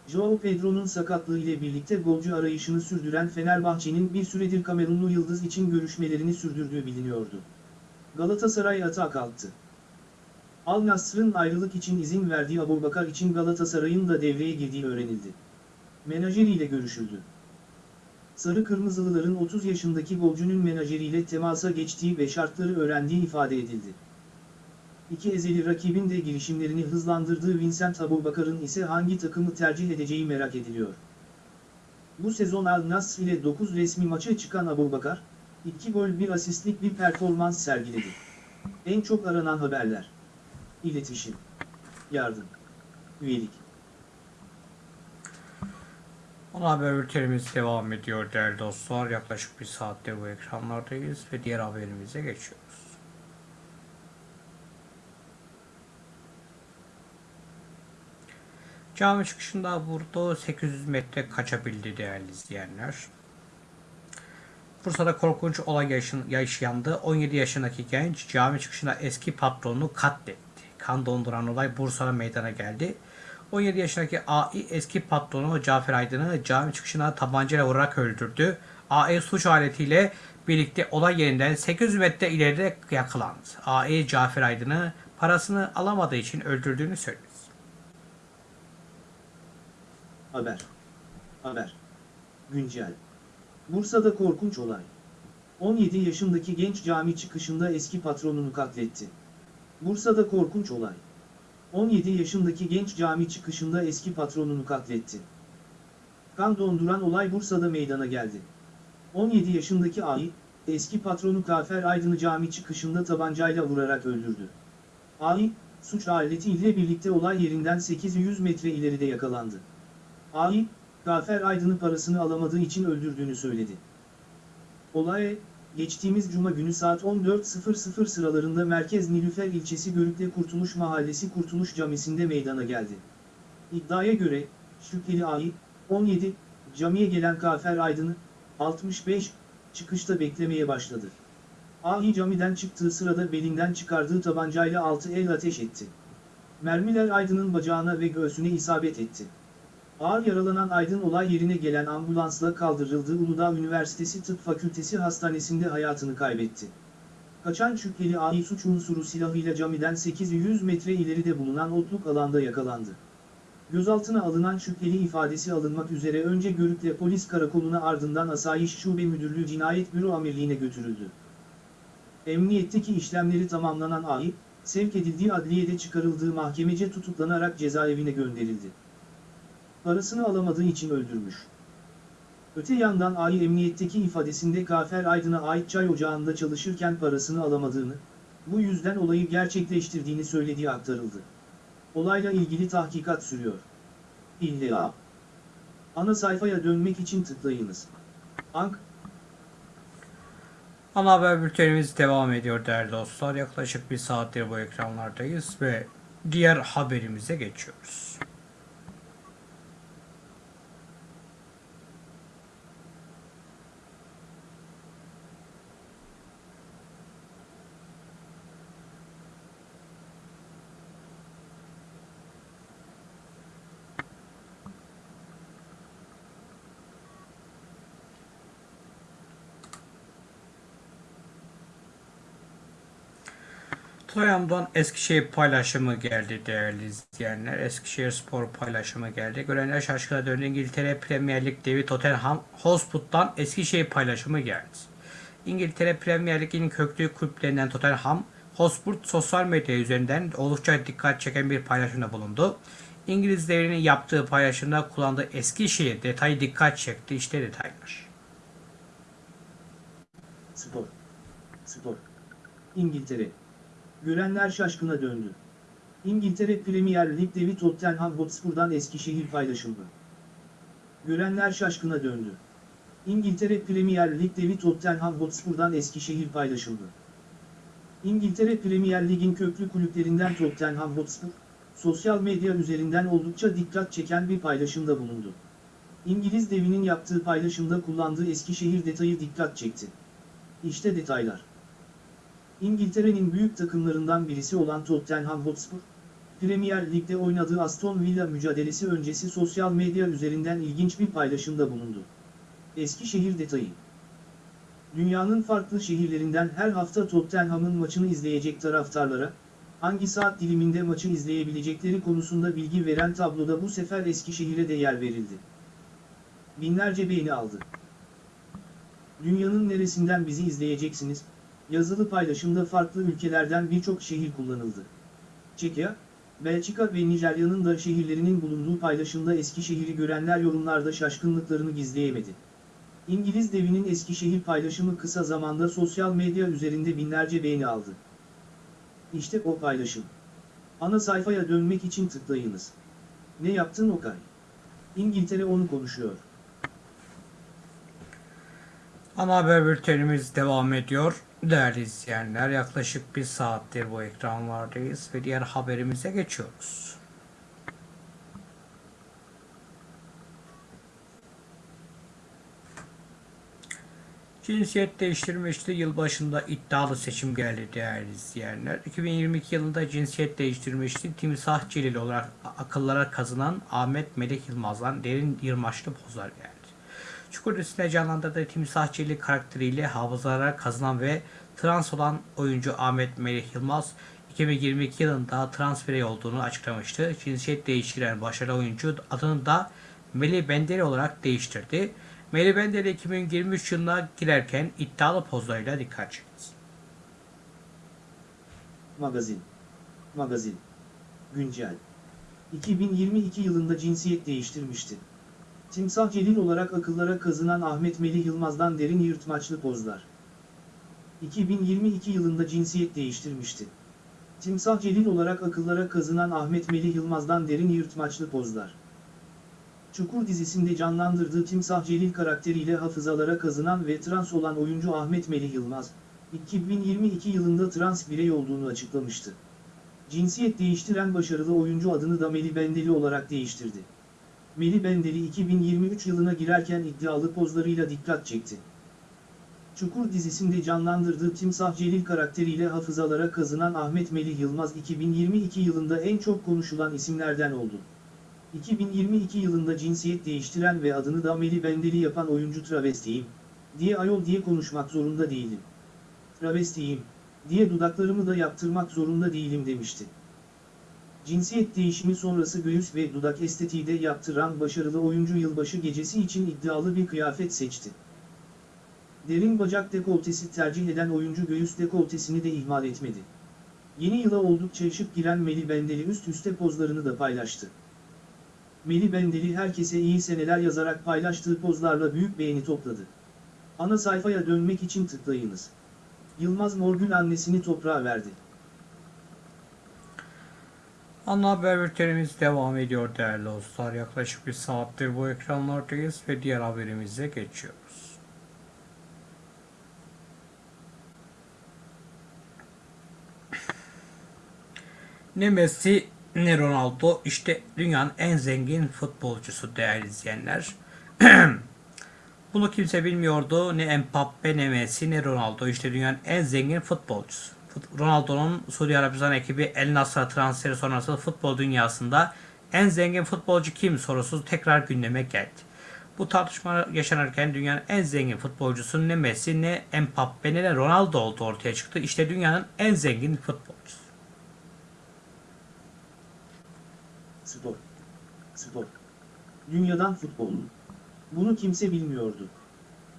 Joao Pedro'nun sakatlığı ile birlikte golcü arayışını sürdüren Fenerbahçe'nin bir süredir Kamerunlu Yıldız için görüşmelerini sürdürdüğü biliniyordu. Galatasaray atağa kalktı. Al Nassr'ın ayrılık için izin verdiği Aboubakar için Galatasaray'ın da devreye girdiği öğrenildi. Menajeriyle görüşüldü. Sarı Kırmızılıların 30 yaşındaki golcünün menajeriyle temasa geçtiği ve şartları öğrendiği ifade edildi. İki ezeli rakibin de girişimlerini hızlandırdığı Vincent Aboubakar'ın ise hangi takımı tercih edeceği merak ediliyor. Bu sezon Al Nassr ile 9 resmi maça çıkan Aboubakar, 2 gol 1 asistlik bir performans sergiledi. En çok aranan haberler. İletişim. Yardım. Üyelik. Ana haber bültenimiz devam ediyor değerli dostlar. Yaklaşık bir saatte bu ekranlardayız ve diğer haberimize geçiyoruz. Cami çıkışında vurdu 800 metre kaçabildi değerli izleyenler. Bursa'da korkunç olay yaşandı. 17 yaşındaki genç cami çıkışında eski patronunu katletti. Kan donduran olay Bursa'da meydana geldi. 17 yaşındaki AI eski patronu Cafer Aydın'ı cami çıkışına tabancayla vurarak öldürdü. AI suç aletiyle birlikte olay yerinden 800 metre ileride yakalandı. AI Cafer Aydın'ı parasını alamadığı için öldürdüğünü söyledi. Haber. Haber. Güncel. Bursa'da korkunç olay. 17 yaşındaki genç cami çıkışında eski patronunu katletti. Bursa'da korkunç olay. 17 yaşındaki genç cami çıkışında eski patronunu katletti. Kan donduran olay Bursa'da meydana geldi. 17 yaşındaki Ay, eski patronu Kafer Aydın'ı cami çıkışında tabancayla vurarak öldürdü. Ay, suç aletiyle birlikte olay yerinden 800 metre ileride yakalandı. Ay, Gafer Aydın'ı parasını alamadığı için öldürdüğünü söyledi. Olay, geçtiğimiz cuma günü saat 14.00 sıralarında Merkez Nilüfer ilçesi Görükle Kurtuluş Mahallesi Kurtuluş Camisi'nde meydana geldi. İddiaya göre, şüpheli Ay, 17, camiye gelen Gafer Aydın'ı, 65, çıkışta beklemeye başladı. Ahi camiden çıktığı sırada belinden çıkardığı tabancayla altı el ateş etti. Mermiler Aydın'ın bacağına ve göğsüne isabet etti. Ağır yaralanan Aydın olay yerine gelen ambulansla kaldırıldığı Uludağ Üniversitesi Tıp Fakültesi Hastanesi'nde hayatını kaybetti. Kaçan şüpheli Ahi suç unsuru silahıyla camiden 800 metre ileride bulunan otluk alanda yakalandı. Gözaltına alınan şüpheli ifadesi alınmak üzere önce Görükle Polis Karakolu'na ardından Asayiş Şube Müdürlüğü Cinayet Büro Amirliğine götürüldü. Emniyetteki işlemleri tamamlanan Ahi, sevk edildiği adliyede çıkarıldığı mahkemece tutuklanarak cezaevine gönderildi. Parasını alamadığı için öldürmüş. Öte yandan Ahi emniyetteki ifadesinde Kafer Aydın'a ait çay ocağında çalışırken parasını alamadığını, bu yüzden olayı gerçekleştirdiğini söylediği aktarıldı. Olayla ilgili tahkikat sürüyor. İlla. Ana sayfaya dönmek için tıklayınız. Ank, Ana haber bültenimiz devam ediyor değerli dostlar. Yaklaşık bir saattir bu ekranlardayız ve diğer haberimize geçiyoruz. Toyam'dan Eskişehir paylaşımı geldi değerli izleyenler. Eskişehir Spor paylaşımı geldi. Görenler şaşkına döndü. İngiltere Premier Lig devi Tottenham Hotspur'dan Eskişehir paylaşımı geldi. İngiltere Premier Lig'in köklü kulüplerinden Tottenham Hotspur sosyal medya üzerinden oldukça dikkat çeken bir paylaşımda bulundu. İngiliz devrinin yaptığı paylaşımda kullandığı Eskişehir detayı dikkat çekti. İşte detaylar. spor. Spor. İngiltere. Görenler şaşkına döndü. İngiltere Premier Lig devi Tottenham Hotspur'dan Eskişehir paylaşıldı. Görenler şaşkına döndü. İngiltere Premier Lig devi Tottenham Hotspur'dan Eskişehir paylaşıldı. İngiltere Premier Lig'in köklü kulüplerinden Tottenham Hotspur, sosyal medya üzerinden oldukça dikkat çeken bir paylaşımda bulundu. İngiliz devinin yaptığı paylaşımda kullandığı Eskişehir detayı dikkat çekti. İşte detaylar. İngiltere'nin büyük takımlarından birisi olan Tottenham Hotspur, Premier Lig'de oynadığı Aston Villa mücadelesi öncesi sosyal medya üzerinden ilginç bir paylaşımda bulundu. Eskişehir detayı. Dünyanın farklı şehirlerinden her hafta Tottenham'ın maçını izleyecek taraftarlara, hangi saat diliminde maçı izleyebilecekleri konusunda bilgi veren tabloda bu sefer Eskişehir'e de yer verildi. Binlerce beğeni aldı. Dünyanın neresinden bizi izleyeceksiniz? Yazılı paylaşımda farklı ülkelerden birçok şehir kullanıldı. Çekya, Belçika ve Nijerya'nın da şehirlerinin bulunduğu paylaşımda Eskişehir'i görenler yorumlarda şaşkınlıklarını gizleyemedi. İngiliz devinin Eskişehir paylaşımı kısa zamanda sosyal medya üzerinde binlerce beğeni aldı. İşte o paylaşım. Ana sayfaya dönmek için tıklayınız. Ne yaptın Okay? İngiltere onu konuşuyor. Ana haber bültenimiz devam ediyor. Değerli izleyenler yaklaşık bir saattir bu ekranlardayız ve diğer haberimize geçiyoruz. Cinsiyet değiştirmişti. Yılbaşında iddialı seçim geldi değerli izleyenler. 2022 yılında cinsiyet değiştirmişti. Timsah Celil olarak akıllara kazınan Ahmet Melek Yılmaz'dan derin yırmaçlı pozlar geldi. Çukur dizisinde canlandırdığı Timsah Celil karakteriyle hafızalara kazınan ve trans olan oyuncu Ahmet Melek Yılmaz 2022 yılında trans birey olduğunu açıklamıştı. Cinsiyet değiştiren başarılı oyuncu adını da Melih Benderi olarak değiştirdi. Melih Benderi 2023 yılına girerken iddialı pozlarıyla dikkat çekti. Magazin. Magazin. Güncel. 2022 yılında cinsiyet değiştirmişti. Timsah Celil olarak akıllara kazınan Ahmet Melih Yılmaz'dan derin yırtmaçlı pozlar. 2022 yılında cinsiyet değiştirmişti. Timsah Celil olarak akıllara kazınan Ahmet Melih Yılmaz'dan derin yırtmaçlı pozlar. Çukur dizisinde canlandırdığı Timsah Celil karakteriyle hafızalara kazınan ve trans olan oyuncu Ahmet Melih Yılmaz, 2022 yılında trans birey olduğunu açıklamıştı. Cinsiyet değiştiren başarılı oyuncu adını da Melih Bendeli olarak değiştirdi. Melih Bendeli 2023 yılına girerken iddialı pozlarıyla dikkat çekti. Çukur dizisinde canlandırdığı Timsah Celil karakteriyle hafızalara kazınan Ahmet Melih Yılmaz 2022 yılında en çok konuşulan isimlerden oldu. 2022 yılında cinsiyet değiştiren ve adını da Melih Bendeli yapan oyuncu travestiyim, diye ayol diye konuşmak zorunda değilim. Travestiyim, diye dudaklarımı da yaptırmak zorunda değilim demişti. Cinsiyet değişimi sonrası göğüs ve dudak estetiği de yaptıran başarılı oyuncu yılbaşı gecesi için iddialı bir kıyafet seçti. Derin bacak dekoltesi tercih eden oyuncu göğüs dekoltesini de ihmal etmedi. Yeni yıla oldukça şık giren Meli Bendeli üst üste pozlarını da paylaştı. Meli Bendeli herkese iyi seneler yazarak paylaştığı pozlarla büyük beğeni topladı. Ana sayfaya dönmek için tıklayınız. Yılmaz Morgül annesini toprağa verdi. Ana haber bültenimiz devam ediyor değerli dostlar. Yaklaşık bir saattir bu ekranlardayız ve diğer haberimize geçiyoruz. Ne Messi ne Ronaldo işte dünyanın en zengin futbolcusu değerli izleyenler. [clears throat] Bunu kimse bilmiyordu. Ne Mbappe ne Messi ne Ronaldo işte dünyanın en zengin futbolcusu. Ronaldo'nun Suudi Arabistan ekibi El Nassr'a transferi sonrası futbol dünyasında en zengin futbolcu kim sorusu tekrar gündeme geldi. Bu tartışma yaşanırken dünyanın en zengin futbolcusu ne Messi ne Mbappe ne de Ronaldo olduğu ortaya çıktı. İşte dünyanın en zengin futbolcusu. Spor. Spor. Dünyadan futbol. Bunu kimse bilmiyordu.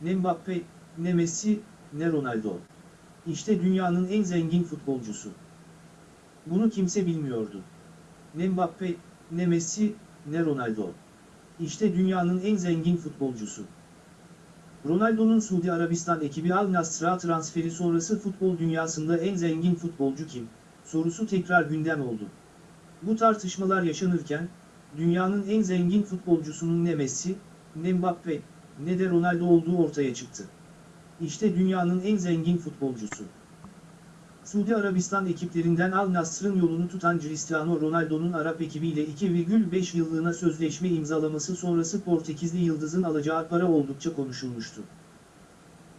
Ne Mbappe, ne Messi, ne Ronaldo. İşte dünyanın en zengin futbolcusu. Bunu kimse bilmiyordu. Ne Mbappe, ne Messi, ne Ronaldo. İşte dünyanın en zengin futbolcusu. Ronaldo'nun Suudi Arabistan ekibi Al Nassr'a transferi sonrası futbol dünyasında en zengin futbolcu kim? Sorusu tekrar gündem oldu. Bu tartışmalar yaşanırken, dünyanın en zengin futbolcusunun ne Messi, ne Mbappe, ne de Ronaldo olduğu ortaya çıktı. İşte dünyanın en zengin futbolcusu. Suudi Arabistan ekiplerinden Al Nassr'ın yolunu tutan Cristiano Ronaldo'nun Arap ekibiyle 2,5 yıllığına sözleşme imzalaması sonrası Portekizli Yıldız'ın alacağı para oldukça konuşulmuştu.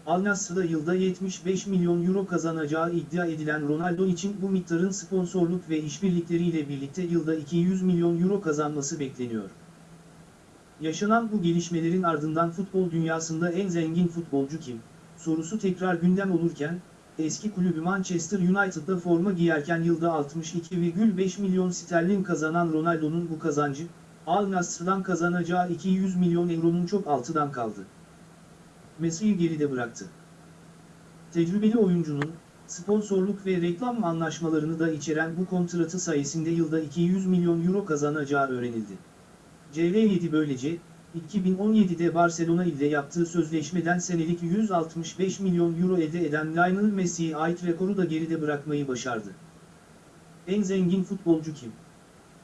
Al Nassr'da yılda 75 milyon euro kazanacağı iddia edilen Ronaldo için bu miktarın sponsorluk ve işbirlikleriyle birlikte yılda 200 milyon euro kazanması bekleniyor. Yaşanan bu gelişmelerin ardından futbol dünyasında en zengin futbolcu kim? Sorusu tekrar gündem olurken, eski kulübü Manchester United'da forma giyerken yılda 62,5 milyon sterlin kazanan Ronaldo'nun bu kazancı, Al Nassr'dan kazanacağı 200 milyon euronun çok altından kaldı. Messi'yi geride bıraktı. Tecrübeli oyuncunun, sponsorluk ve reklam anlaşmalarını da içeren bu kontratı sayesinde yılda 200 milyon euro kazanacağı öğrenildi. CV7 böylece, 2017'de Barcelona ile yaptığı sözleşmeden senelik 165 milyon euro elde eden Lionel Messi'ye ait rekoru da geride bırakmayı başardı. En zengin futbolcu kim?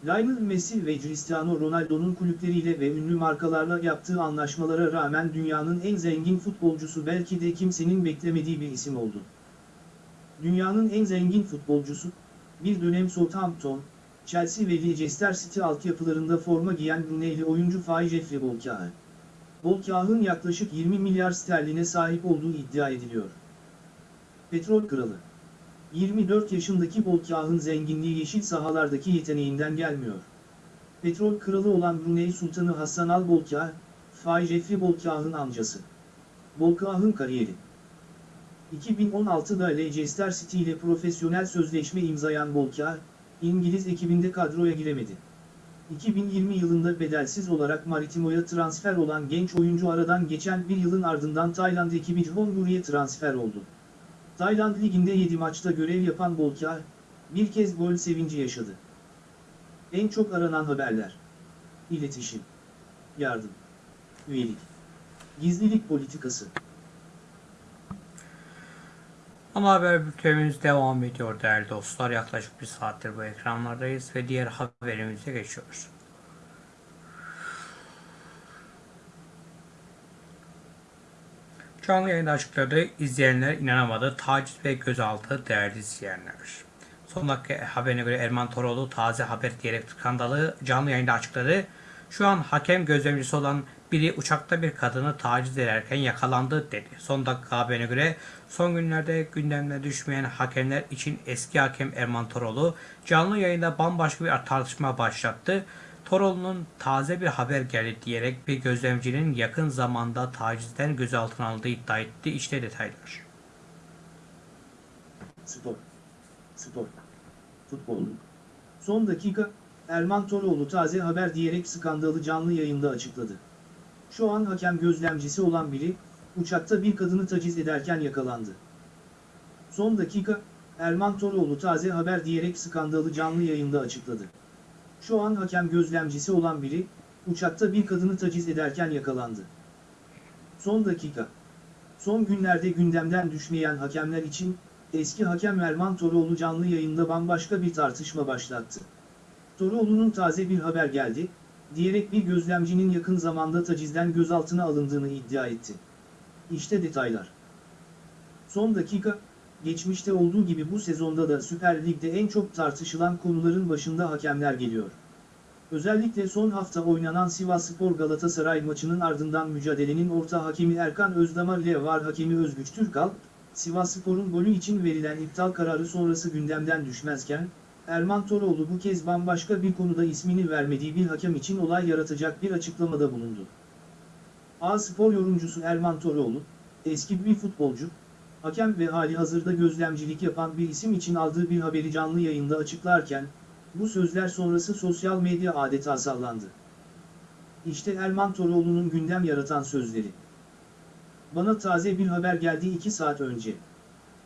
Lionel Messi ve Cristiano Ronaldo'nun kulüpleriyle ve ünlü markalarla yaptığı anlaşmalara rağmen dünyanın en zengin futbolcusu belki de kimsenin beklemediği bir isim oldu. Dünyanın en zengin futbolcusu, bir dönem Southampton, Chelsea ve Leicester City altyapılarında forma giyen Brunei'li oyuncu Faye Jeffrey Bolkahı. Bolkahı'nın yaklaşık 20 milyar sterline sahip olduğu iddia ediliyor. Petrol Kralı 24 yaşındaki Bolkah'ın zenginliği yeşil sahalardaki yeteneğinden gelmiyor. Petrol kralı olan Brunei Sultanı Hassan Al Bolkah, Faye Jeffrey Bolkah'ın amcası. Bolkah'ın kariyeri 2016'da Leicester City ile profesyonel sözleşme imzayan Bolkah, İngiliz ekibinde kadroya giremedi. 2020 yılında bedelsiz olarak Maritimo'ya transfer olan genç oyuncu aradan geçen bir yılın ardından Tayland ekibi Jeonburi'ye transfer oldu. Tayland Ligi'nde 7 maçta görev yapan Bolkar, bir kez gol sevinci yaşadı. En çok aranan haberler. İletişim. Yardım. Üyelik. Gizlilik politikası. Ana haber bültenimiz devam ediyor değerli dostlar. Yaklaşık bir saattir bu ekranlardayız ve diğer haberimize geçiyoruz. Canlı yayında açıkladı. İzleyenler inanamadı. Taciz ve gözaltı değerli izleyenler. Son dakika haberine göre Erman Toroğlu taze haber diyerek skandalı canlı yayında açıkladı. Şu an hakem gözlemcisi olan biri uçakta bir kadını taciz ederken yakalandı dedi. Son dakika haberine göre son günlerde gündemine düşmeyen hakemler için eski hakem Erman Toroğlu canlı yayında bambaşka bir tartışma başlattı. Toroğlu'nun taze bir haber geldi diyerek bir gözlemcinin yakın zamanda tacizden gözaltına alındığı iddia etti. İşte detaylar. Spor. Spor. Futbol. Son dakika, Erman Toroğlu taze haber diyerek skandalı canlı yayında açıkladı. Şu an hakem gözlemcisi olan biri, uçakta bir kadını taciz ederken yakalandı. Son dakika, Erman Toroğlu taze haber diyerek skandalı canlı yayında açıkladı. Şu an hakem gözlemcisi olan biri, uçakta bir kadını taciz ederken yakalandı. Son dakika. Son günlerde gündemden düşmeyen hakemler için, eski hakem Erman Toroğlu canlı yayında bambaşka bir tartışma başlattı. Toroğlu'nun taze bir haber geldi, diyerek bir gözlemcinin yakın zamanda tacizden gözaltına alındığını iddia etti. İşte detaylar. Son dakika, geçmişte olduğu gibi bu sezonda da Süper Lig'de en çok tartışılan konuların başında hakemler geliyor. Özellikle son hafta oynanan Sivasspor Galatasaray maçının ardından mücadelenin orta hakemi Erkan Özdamar ile var hakemi Özgüç Türkal, Sivasspor'un golü için verilen iptal kararı sonrası gündemden düşmezken, Erman Toroğlu bu kez bambaşka bir konuda ismini vermediği bir hakem için olay yaratacak bir açıklamada bulundu. A-Spor yorumcusu Erman Toroğlu, eski bir futbolcu, hakem ve hali hazırda gözlemcilik yapan bir isim için aldığı bir haberi canlı yayında açıklarken, bu sözler sonrası sosyal medya adeta sallandı. İşte Erman Toroğlu'nun gündem yaratan sözleri. Bana taze bir haber geldi 2 saat önce.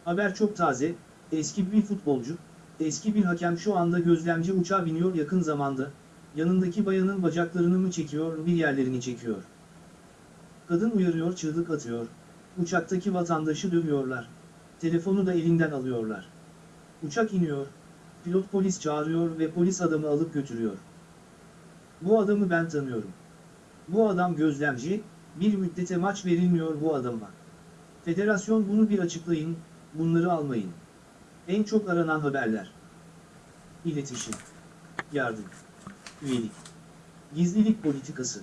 Haber çok taze, eski bir futbolcu, eski bir hakem şu anda gözlemci uçağa biniyor yakın zamanda, yanındaki bayanın bacaklarını mı çekiyor bir yerlerini çekiyor. Kadın uyarıyor çığlık atıyor, uçaktaki vatandaşı dövüyorlar, telefonu da elinden alıyorlar. Uçak iniyor, pilot polis çağırıyor ve polis adamı alıp götürüyor. Bu adamı ben tanıyorum. Bu adam gözlemci, bir müddete maç verilmiyor bu adama. Federasyon bunu bir açıklayın, bunları almayın. En çok aranan haberler. İletişim. Yardım. Üyelik. Gizlilik politikası.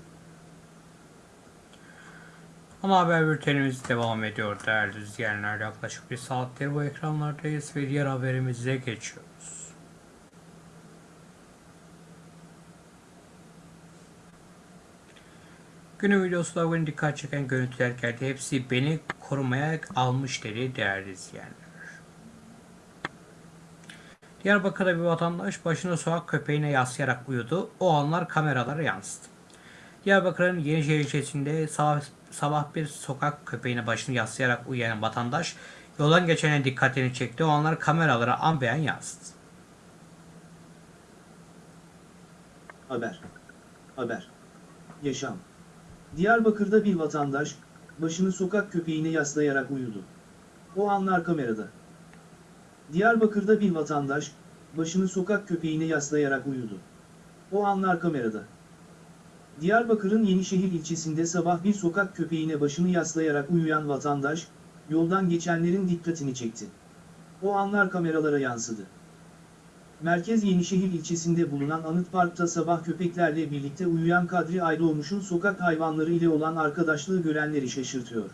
Ama haber bültenimiz devam ediyor değerli izleyenler. Yaklaşık bir saattir bu ekranlardayız ve diğer haberimize geçiyoruz. Günün videosunda bugün dikkat çeken görüntüler geldi. Hepsi beni korumaya almış dedi değerli izleyenler. Diyarbakır'da bir vatandaş başını sokak köpeğine yaslayarak uyudu. O anlar kameralara yansıdı. Diyarbakır'ın Yenişehir ilçesinde sabah, sabah bir sokak köpeğine başını yaslayarak uyuyan vatandaş yoldan geçene dikkatini çekti. O anlar kameralara an beyan yansıdı. Haber. Haber. Yaşam. Diyarbakır'da bir vatandaş, başını sokak köpeğine yaslayarak uyudu. O anlar kamerada. Diyarbakır'da bir vatandaş, başını sokak köpeğine yaslayarak uyudu. O anlar kamerada. Diyarbakır'ın Yenişehir ilçesinde sabah bir sokak köpeğine başını yaslayarak uyuyan vatandaş, yoldan geçenlerin dikkatini çekti. O anlar kameralara yansıdı. Merkez Yenişehir ilçesinde bulunan Anıt Park'ta sabah köpeklerle birlikte uyuyan Kadri Aydoğmuş'un sokak hayvanları ile olan arkadaşlığı görenleri şaşırtıyor.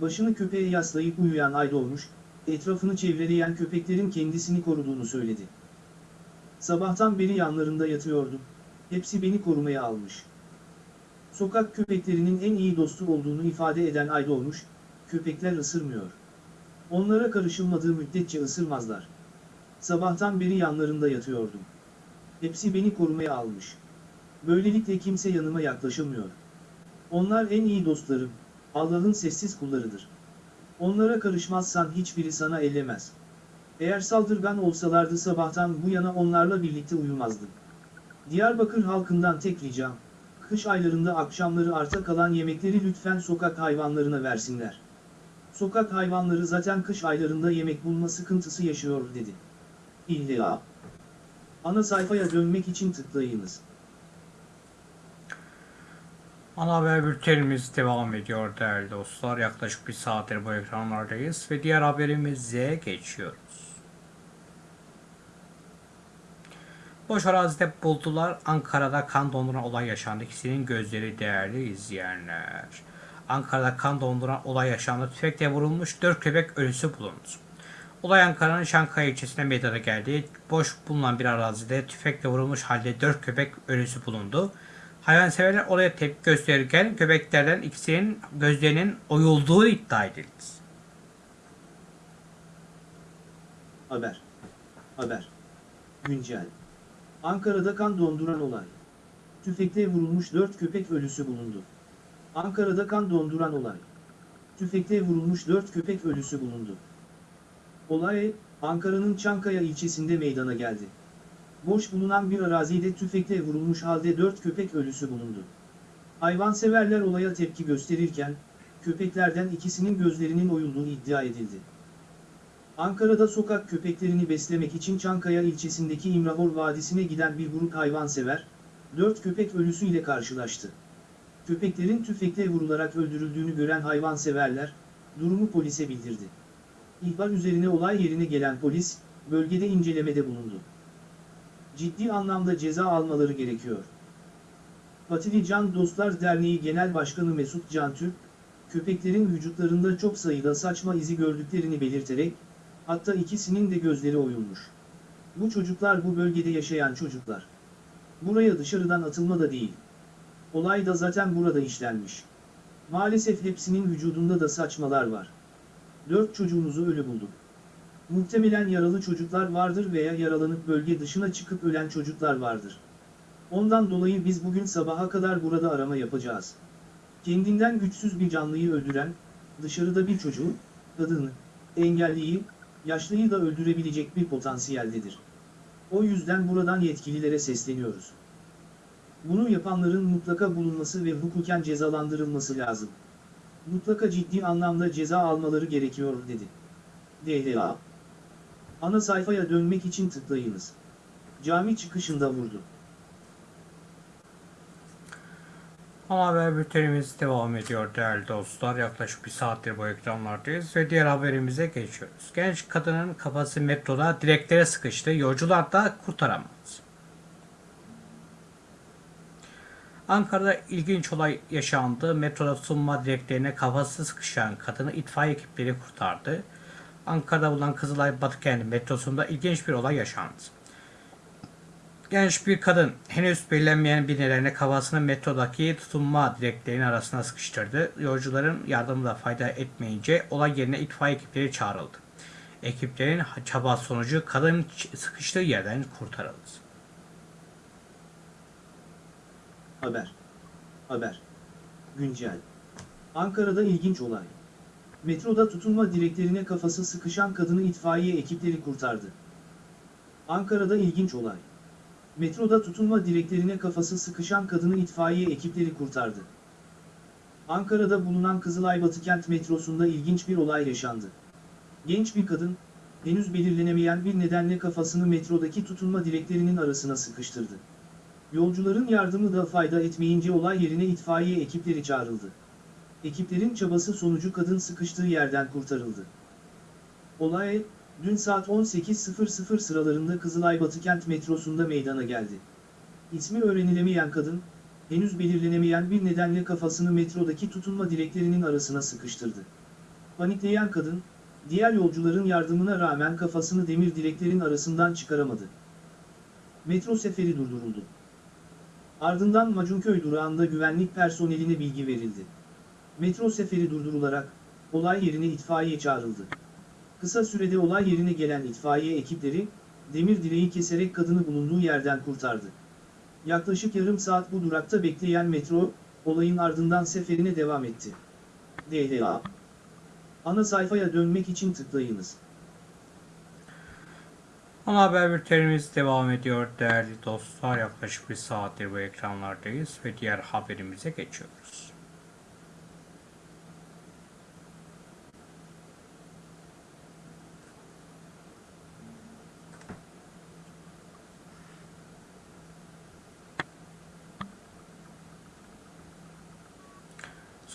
Başını köpeğe yaslayıp uyuyan Aydoğmuş, etrafını çevreleyen köpeklerin kendisini koruduğunu söyledi. Sabahtan beri yanlarında yatıyordum, hepsi beni korumaya almış. Sokak köpeklerinin en iyi dostu olduğunu ifade eden Aydoğmuş, köpekler ısırmıyor. Onlara karışılmadığı müddetçe ısırmazlar. Sabahtan beri yanlarında yatıyordum. Hepsi beni korumaya almış. Böylelikle kimse yanıma yaklaşamıyor. Onlar en iyi dostlarım, Allah'ın sessiz kullarıdır. Onlara karışmazsan hiçbiri sana ellemez. Eğer saldırgan olsalardı sabahtan bu yana onlarla birlikte uyumazdım. Diyarbakır halkından tek ricam, kış aylarında akşamları arta kalan yemekleri lütfen sokak hayvanlarına versinler. Sokak hayvanları zaten kış aylarında yemek bulma sıkıntısı yaşıyor dedi. İlla. Ana sayfaya dönmek için tıklayınız. Ana haber bültenimiz devam ediyor değerli dostlar. Yaklaşık bir saattir bu ekranlardayız ve diğer haberimize geçiyoruz. Boş arazide buldular. Ankara'da kan donduran olay yaşandı. İkisinin gözleri değerli izleyenler. Ankara'da kan donduran olay yaşandı. Tüfekle vurulmuş 4 köpek ölüsü bulundu. Olay Ankara'nın Şankaya ilçesine meydana geldi. Boş bulunan bir arazide tüfekle vurulmuş halde 4 köpek ölüsü bulundu. Hayvanseverler olaya tepki gösterirken köpeklerden ikisinin gözlerinin oyulduğu iddia edildi. Haber. Haber. Güncel. Ankara'da kan donduran olay. Tüfekle vurulmuş 4 köpek ölüsü bulundu. Ankara'da kan donduran olay. Tüfekle vurulmuş 4 köpek ölüsü bulundu. Olay, Ankara'nın Çankaya ilçesinde meydana geldi. Boş bulunan bir arazide tüfekle vurulmuş halde 4 köpek ölüsü bulundu. Hayvanseverler olaya tepki gösterirken, köpeklerden ikisinin gözlerinin oyulduğu iddia edildi. Ankara'da sokak köpeklerini beslemek için Çankaya ilçesindeki İmrahor Vadisi'ne giden bir grup hayvansever, 4 köpek ölüsüyle karşılaştı. Köpeklerin tüfekle vurularak öldürüldüğünü gören hayvanseverler, durumu polise bildirdi. İhbar üzerine olay yerine gelen polis, bölgede incelemede bulundu. Ciddi anlamda ceza almaları gerekiyor. Patili Can Dostlar Derneği Genel Başkanı Mesut Can Türk, köpeklerin vücutlarında çok sayıda saçma izi gördüklerini belirterek, hatta ikisinin de gözleri oyulmuş. Bu çocuklar bu bölgede yaşayan çocuklar. Buraya dışarıdan atılma da değil. Olay da zaten burada işlenmiş. Maalesef hepsinin vücudunda da saçmalar var. Dört çocuğumuzu ölü bulduk. Muhtemelen yaralı çocuklar vardır veya yaralanıp bölge dışına çıkıp ölen çocuklar vardır. Ondan dolayı biz bugün sabaha kadar burada arama yapacağız. Kendinden güçsüz bir canlıyı öldüren, dışarıda bir çocuğu, kadını, engelliyi, yaşlıyı da öldürebilecek bir potansiyeldedir. O yüzden buradan yetkililere sesleniyoruz. Bunu yapanların mutlaka bulunması ve hukuken cezalandırılması lazım. Mutlaka ciddi anlamda ceza almaları gerekiyor dedi. DHA Ana sayfaya dönmek için tıklayınız. Cami çıkışında vurdu. Ana haber bültenimiz devam ediyor değerli dostlar. Yaklaşık bir saattir bu ekranlardayız ve diğer haberimize geçiyoruz. Genç kadının kafası metroda direklere sıkıştı. Yolcular da kurtaramadı. Ankara'da ilginç olay yaşandı. Metroda tutunma direklerine kafası sıkışan kadını itfaiye ekipleri kurtardı. Ankara'da bulunan Kızılay Batıkent metrosunda ilginç bir olay yaşandı. Genç bir kadın henüz belirlenmeyen bir nedenle kafasını metrodaki tutunma direklerinin arasına sıkıştırdı. Yolcuların yardımı da fayda etmeyince olay yerine itfaiye ekipleri çağrıldı. Ekiplerin çaba sonucu kadın sıkıştığı yerden kurtarıldı. Haber. Haber. Güncel. Ankara'da ilginç olay. Metroda tutunma direklerine kafası sıkışan kadını itfaiye ekipleri kurtardı. Ankara'da ilginç olay. Metroda tutunma direklerine kafası sıkışan kadını itfaiye ekipleri kurtardı. Ankara'da bulunan Kızılay Batıkent metrosunda ilginç bir olay yaşandı. Genç bir kadın, henüz belirlenemeyen bir nedenle kafasını metrodaki tutunma direklerinin arasına sıkıştırdı. Yolcuların yardımı da fayda etmeyince olay yerine itfaiye ekipleri çağrıldı. Ekiplerin çabası sonucu kadın sıkıştığı yerden kurtarıldı. Olay, dün saat 18.00 sıralarında Kızılay Batıkent metrosunda meydana geldi. İsmi öğrenilemeyen kadın, henüz belirlenemeyen bir nedenle kafasını metrodaki tutunma direklerinin arasına sıkıştırdı. Panikleyen kadın, diğer yolcuların yardımına rağmen kafasını demir direklerin arasından çıkaramadı. Metro seferi durduruldu. Ardından Macunköy durağında güvenlik personeline bilgi verildi. Metro seferi durdurularak, olay yerine itfaiye çağrıldı. Kısa sürede olay yerine gelen itfaiye ekipleri, demir direği keserek kadını bulunduğu yerden kurtardı. Yaklaşık yarım saat bu durakta bekleyen metro, olayın ardından seferine devam etti. DHA Ana sayfaya dönmek için tıklayınız. Ana haber bültenimiz devam ediyor değerli dostlar. Yaklaşık bir saattir bu ekranlardayız ve diğer haberimize geçiyoruz.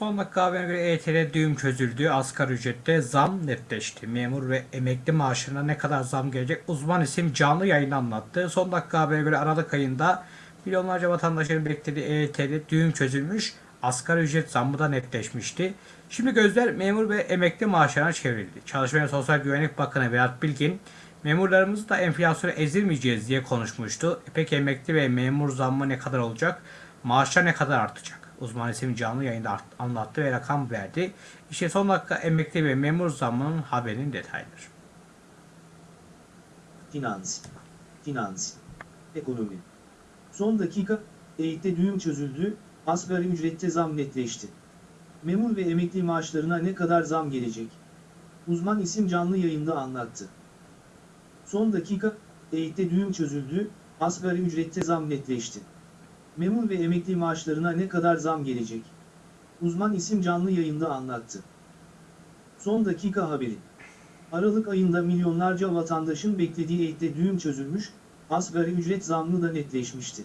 Son dakika haberine göre EYT'de düğüm çözüldü. Asgari ücrette zam netleşti. Memur ve emekli maaşlarına ne kadar zam gelecek uzman isim canlı yayında anlattı. Son dakika haberine göre Aralık ayında milyonlarca vatandaşların beklediği EYT'de düğüm çözülmüş. Asgari ücret zammı da netleşmişti. Şimdi gözler memur ve emekli maaşlarına çevrildi. Çalışma ve Sosyal Güvenlik Bakanı Berat Bilgin, memurlarımızı da enflasyona ezilmeyeceğiz diye konuşmuştu. E Peki emekli ve memur zammı ne kadar olacak? Maaşlar ne kadar artacak? Uzman isim canlı yayında anlattı ve rakam verdi. İşte son dakika emekli ve memur zammının haberinin detayları. Finans. Finans. Ekonomi. Son dakika, EYT'de düğüm çözüldü, asgari ücrette zam netleşti. Memur ve emekli maaşlarına ne kadar zam gelecek? Uzman isim canlı yayında anlattı. Son dakika, EYT'de düğüm çözüldü, asgari ücrette zam netleşti. Memur ve emekli maaşlarına ne kadar zam gelecek? Uzman isim canlı yayında anlattı. Son dakika haberi. Aralık ayında milyonlarca vatandaşın beklediği EYT'de düğüm çözülmüş, asgari ücret zammı da netleşmişti.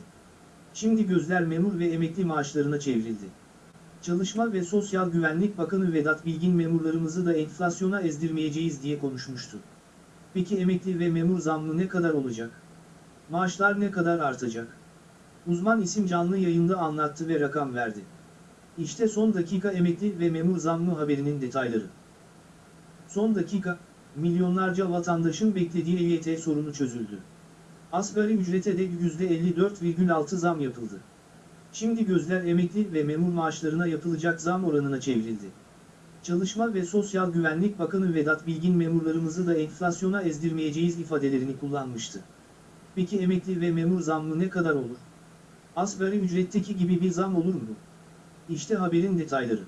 Şimdi gözler memur ve emekli maaşlarına çevrildi. Çalışma ve Sosyal Güvenlik Bakanı Vedat Bilgin memurlarımızı da enflasyona ezdirmeyeceğiz diye konuşmuştu. Peki emekli ve memur zammı ne kadar olacak? Maaşlar ne kadar artacak? Uzman isim canlı yayında anlattı ve rakam verdi. İşte son dakika emekli ve memur zammı haberinin detayları. Son dakika, milyonlarca vatandaşın beklediği EYT sorunu çözüldü. Asgari ücrete de %54,6 zam yapıldı. Şimdi gözler emekli ve memur maaşlarına yapılacak zam oranına çevrildi. Çalışma ve Sosyal Güvenlik Bakanı Vedat Bilgin memurlarımızı da enflasyona ezdirmeyeceğiz ifadelerini kullanmıştı. Peki emekli ve memur zammı ne kadar olur? Asgari ücretteki gibi bir zam olur mu? İşte haberin detayları.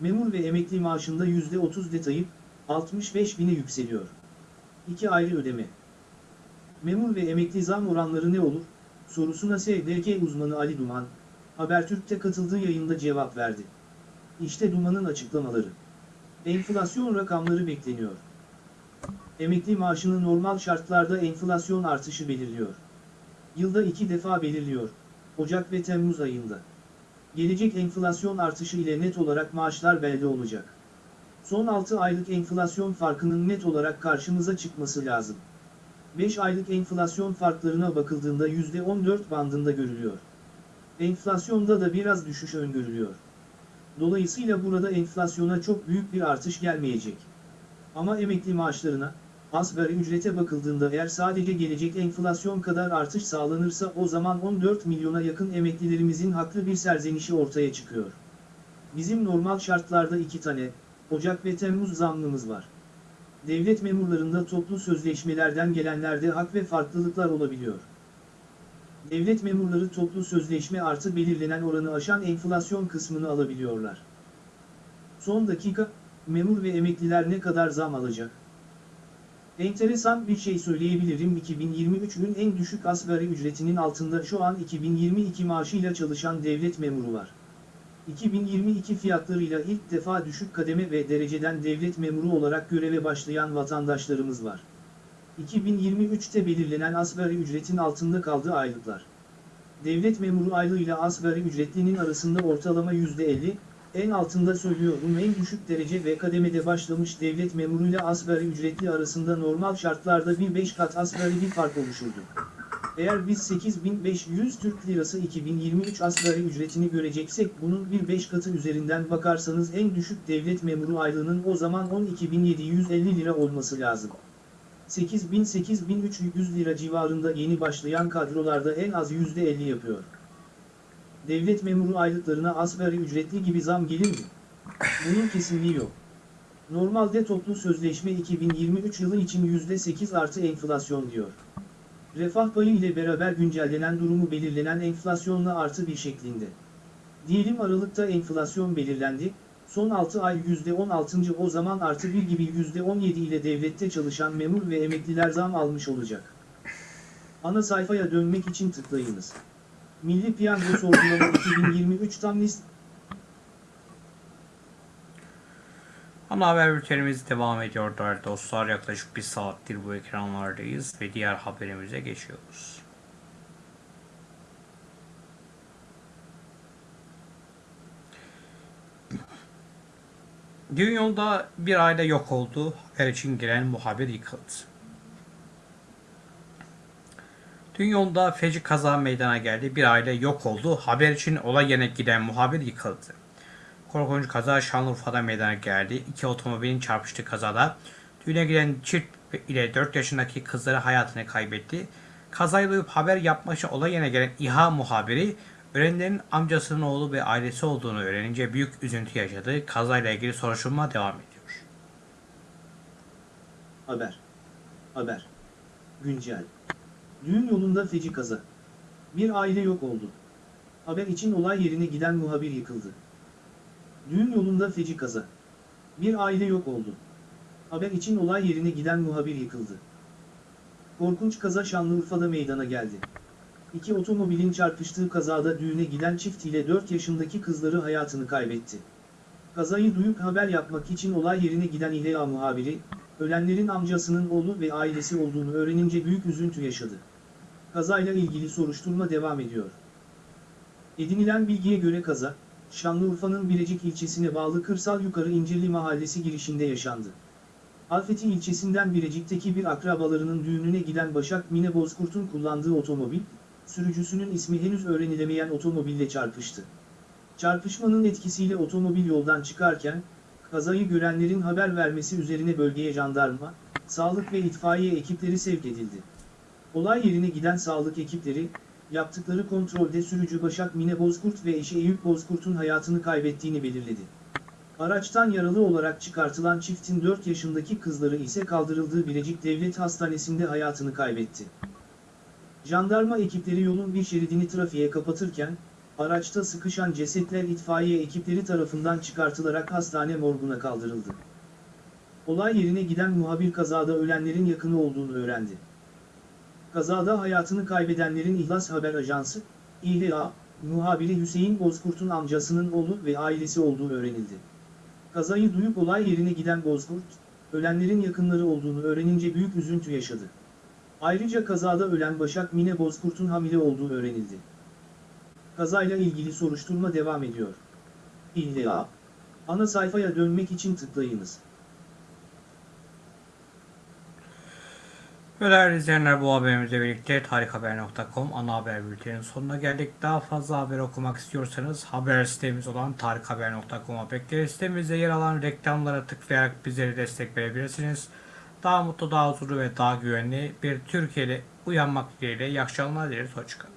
Memur ve emekli maaşında %30 detayı 65 bine yükseliyor. İki ayrı ödeme. Memur ve emekli zam oranları ne olur? Sorusuna SDK uzmanı Ali Duman, Habertürk'te katıldığı yayında cevap verdi. İşte Duman'ın açıklamaları. Enflasyon rakamları bekleniyor. Emekli maaşını normal şartlarda enflasyon artışı belirliyor. Yılda iki defa belirliyor, Ocak ve Temmuz ayında. Gelecek enflasyon artışı ile net olarak maaşlar belli olacak. Son 6 aylık enflasyon farkının net olarak karşımıza çıkması lazım. 5 aylık enflasyon farklarına bakıldığında %14 bandında görülüyor. Enflasyonda da biraz düşüş öngörülüyor. Dolayısıyla burada enflasyona çok büyük bir artış gelmeyecek. Ama emekli maaşlarına, asgari ücrete bakıldığında eğer sadece gelecek enflasyon kadar artış sağlanırsa o zaman 14 milyona yakın emeklilerimizin haklı bir serzenişi ortaya çıkıyor. Bizim normal şartlarda iki tane, Ocak ve Temmuz zammımız var. Devlet memurlarında toplu sözleşmelerden gelenlerde hak ve farklılıklar olabiliyor. Devlet memurları toplu sözleşme artı belirlenen oranı aşan enflasyon kısmını alabiliyorlar. Son dakika, memur ve emekliler ne kadar zam alacak? Enteresan bir şey söyleyebilirim 2023'ün en düşük asgari ücretinin altında şu an 2022 maaşıyla çalışan devlet memuru var. 2022 fiyatlarıyla ilk defa düşük kademe ve dereceden devlet memuru olarak göreve başlayan vatandaşlarımız var. 2023'te belirlenen asgari ücretin altında kaldığı aylıklar. Devlet memuru aylığıyla asgari ücretlinin arasında ortalama %50, en altında söylüyorum en düşük derece ve kademede başlamış devlet memuruyla asgari ücretli arasında normal şartlarda bir 5 kat asgari bir fark oluşurdu. Eğer biz 8500 Türk Lirası 2023 asgari ücretini göreceksek bunun bir 5 katı üzerinden bakarsanız en düşük devlet memuru aylığının o zaman 12.750 lira olması lazım. 8000-8300 lira civarında yeni başlayan kadrolarda en az %50 yapıyor. Devlet memuru aylıklarına asgari ücretli gibi zam gelir mi? Bunun kesinliği yok. Normalde toplu sözleşme 2023 yılı için %8 artı enflasyon diyor. Refah payı ile beraber güncellenen durumu belirlenen enflasyonla artı bir şeklinde. Diyelim Aralık'ta enflasyon belirlendi, son 6 ay %16. o zaman artı 1 gibi %17 ile devlette çalışan memur ve emekliler zam almış olacak. Ana sayfaya dönmek için tıklayınız. Milli Piyango Sorgulama 2023 tam list Ana haber bültenimiz devam ediyor değerli dostlar. Yaklaşık bir saattir bu ekranlardayız ve diğer haberimize geçiyoruz. Düğün yolunda bir aile yok oldu. Haber için giren muhabir yıkıldı. Düğün yolunda feci kaza meydana geldi. Bir aile yok oldu. Haber için olay yerine giden muhabir yıkıldı. Korkunç kaza Şanlıurfa'da meydana geldi. İki otomobilin çarpıştığı kazada düğüne giden çift ile 4 yaşındaki kızları hayatını kaybetti. Kazayı duyup haber yapmak için olay yerine gelen İHA muhabiri ölenlerin amcasının oğlu ve ailesi olduğunu öğrenince büyük üzüntü yaşadı. Kazayla ilgili soruşturma devam ediyor. Haber. Haber. Güncel. Düğün yolunda feci kaza. Bir aile yok oldu. Haber için olay yerine giden muhabir yıkıldı. Düğün yolunda feci kaza. Bir aile yok oldu. Haber için olay yerine giden muhabir yıkıldı. Korkunç kaza Şanlıurfa'da meydana geldi. İki otomobilin çarpıştığı kazada düğüne giden çift ile 4 yaşındaki kızları hayatını kaybetti. Kazayı duyup haber yapmak için olay yerine giden İHA muhabiri, ölenlerin amcasının oğlu ve ailesi olduğunu öğrenince büyük üzüntü yaşadı. Kazayla ilgili soruşturma devam ediyor. Edinilen bilgiye göre kaza, Şanlıurfa'nın Birecik ilçesine bağlı Kırsal Yukarı İncirli Mahallesi girişinde yaşandı. Alfeti ilçesinden Birecik'teki bir akrabalarının düğününe giden Başak Mine Bozkurt'un kullandığı otomobil, sürücüsünün ismi henüz öğrenilemeyen otomobille çarpıştı. Çarpışmanın etkisiyle otomobil yoldan çıkarken, kazayı görenlerin haber vermesi üzerine bölgeye jandarma, sağlık ve itfaiye ekipleri sevk edildi. Olay yerine giden sağlık ekipleri, yaptıkları kontrolde sürücü Başak Mine Bozkurt ve eşi Eyüp Bozkurt'un hayatını kaybettiğini belirledi. Araçtan yaralı olarak çıkartılan çiftin 4 yaşındaki kızları ise kaldırıldığı Birecik Devlet Hastanesi'nde hayatını kaybetti. Jandarma ekipleri yolun bir şeridini trafiğe kapatırken, araçta sıkışan cesetler itfaiye ekipleri tarafından çıkartılarak hastane morguna kaldırıldı. Olay yerine giden muhabir kazada ölenlerin yakını olduğunu öğrendi. Kazada hayatını kaybedenlerin İhlas Haber Ajansı, İHA, muhabiri Hüseyin Bozkurt'un amcasının oğlu ve ailesi olduğu öğrenildi. Kazayı duyup olay yerine giden Bozkurt, ölenlerin yakınları olduğunu öğrenince büyük üzüntü yaşadı. Ayrıca kazada ölen Başak Mine Bozkurt'un hamile olduğu öğrenildi. Kazayla ilgili soruşturma devam ediyor. İlla. Ana sayfaya dönmek için tıklayınız. Ve değerli izleyenler bu haberimizle birlikte tarikhaber.com ana haber bülteninin sonuna geldik. Daha fazla haber okumak istiyorsanız haber sitemiz olan tarikhaber.com'a bekleriz. Sitemizde yer alan reklamlara tıklayarak bizlere destek verebilirsiniz. Daha mutlu, daha huzurlu ve daha güvenli bir Türkiye'de uyanmak dileğiyle iyi akşamlar dileriz. Hoşçakalın.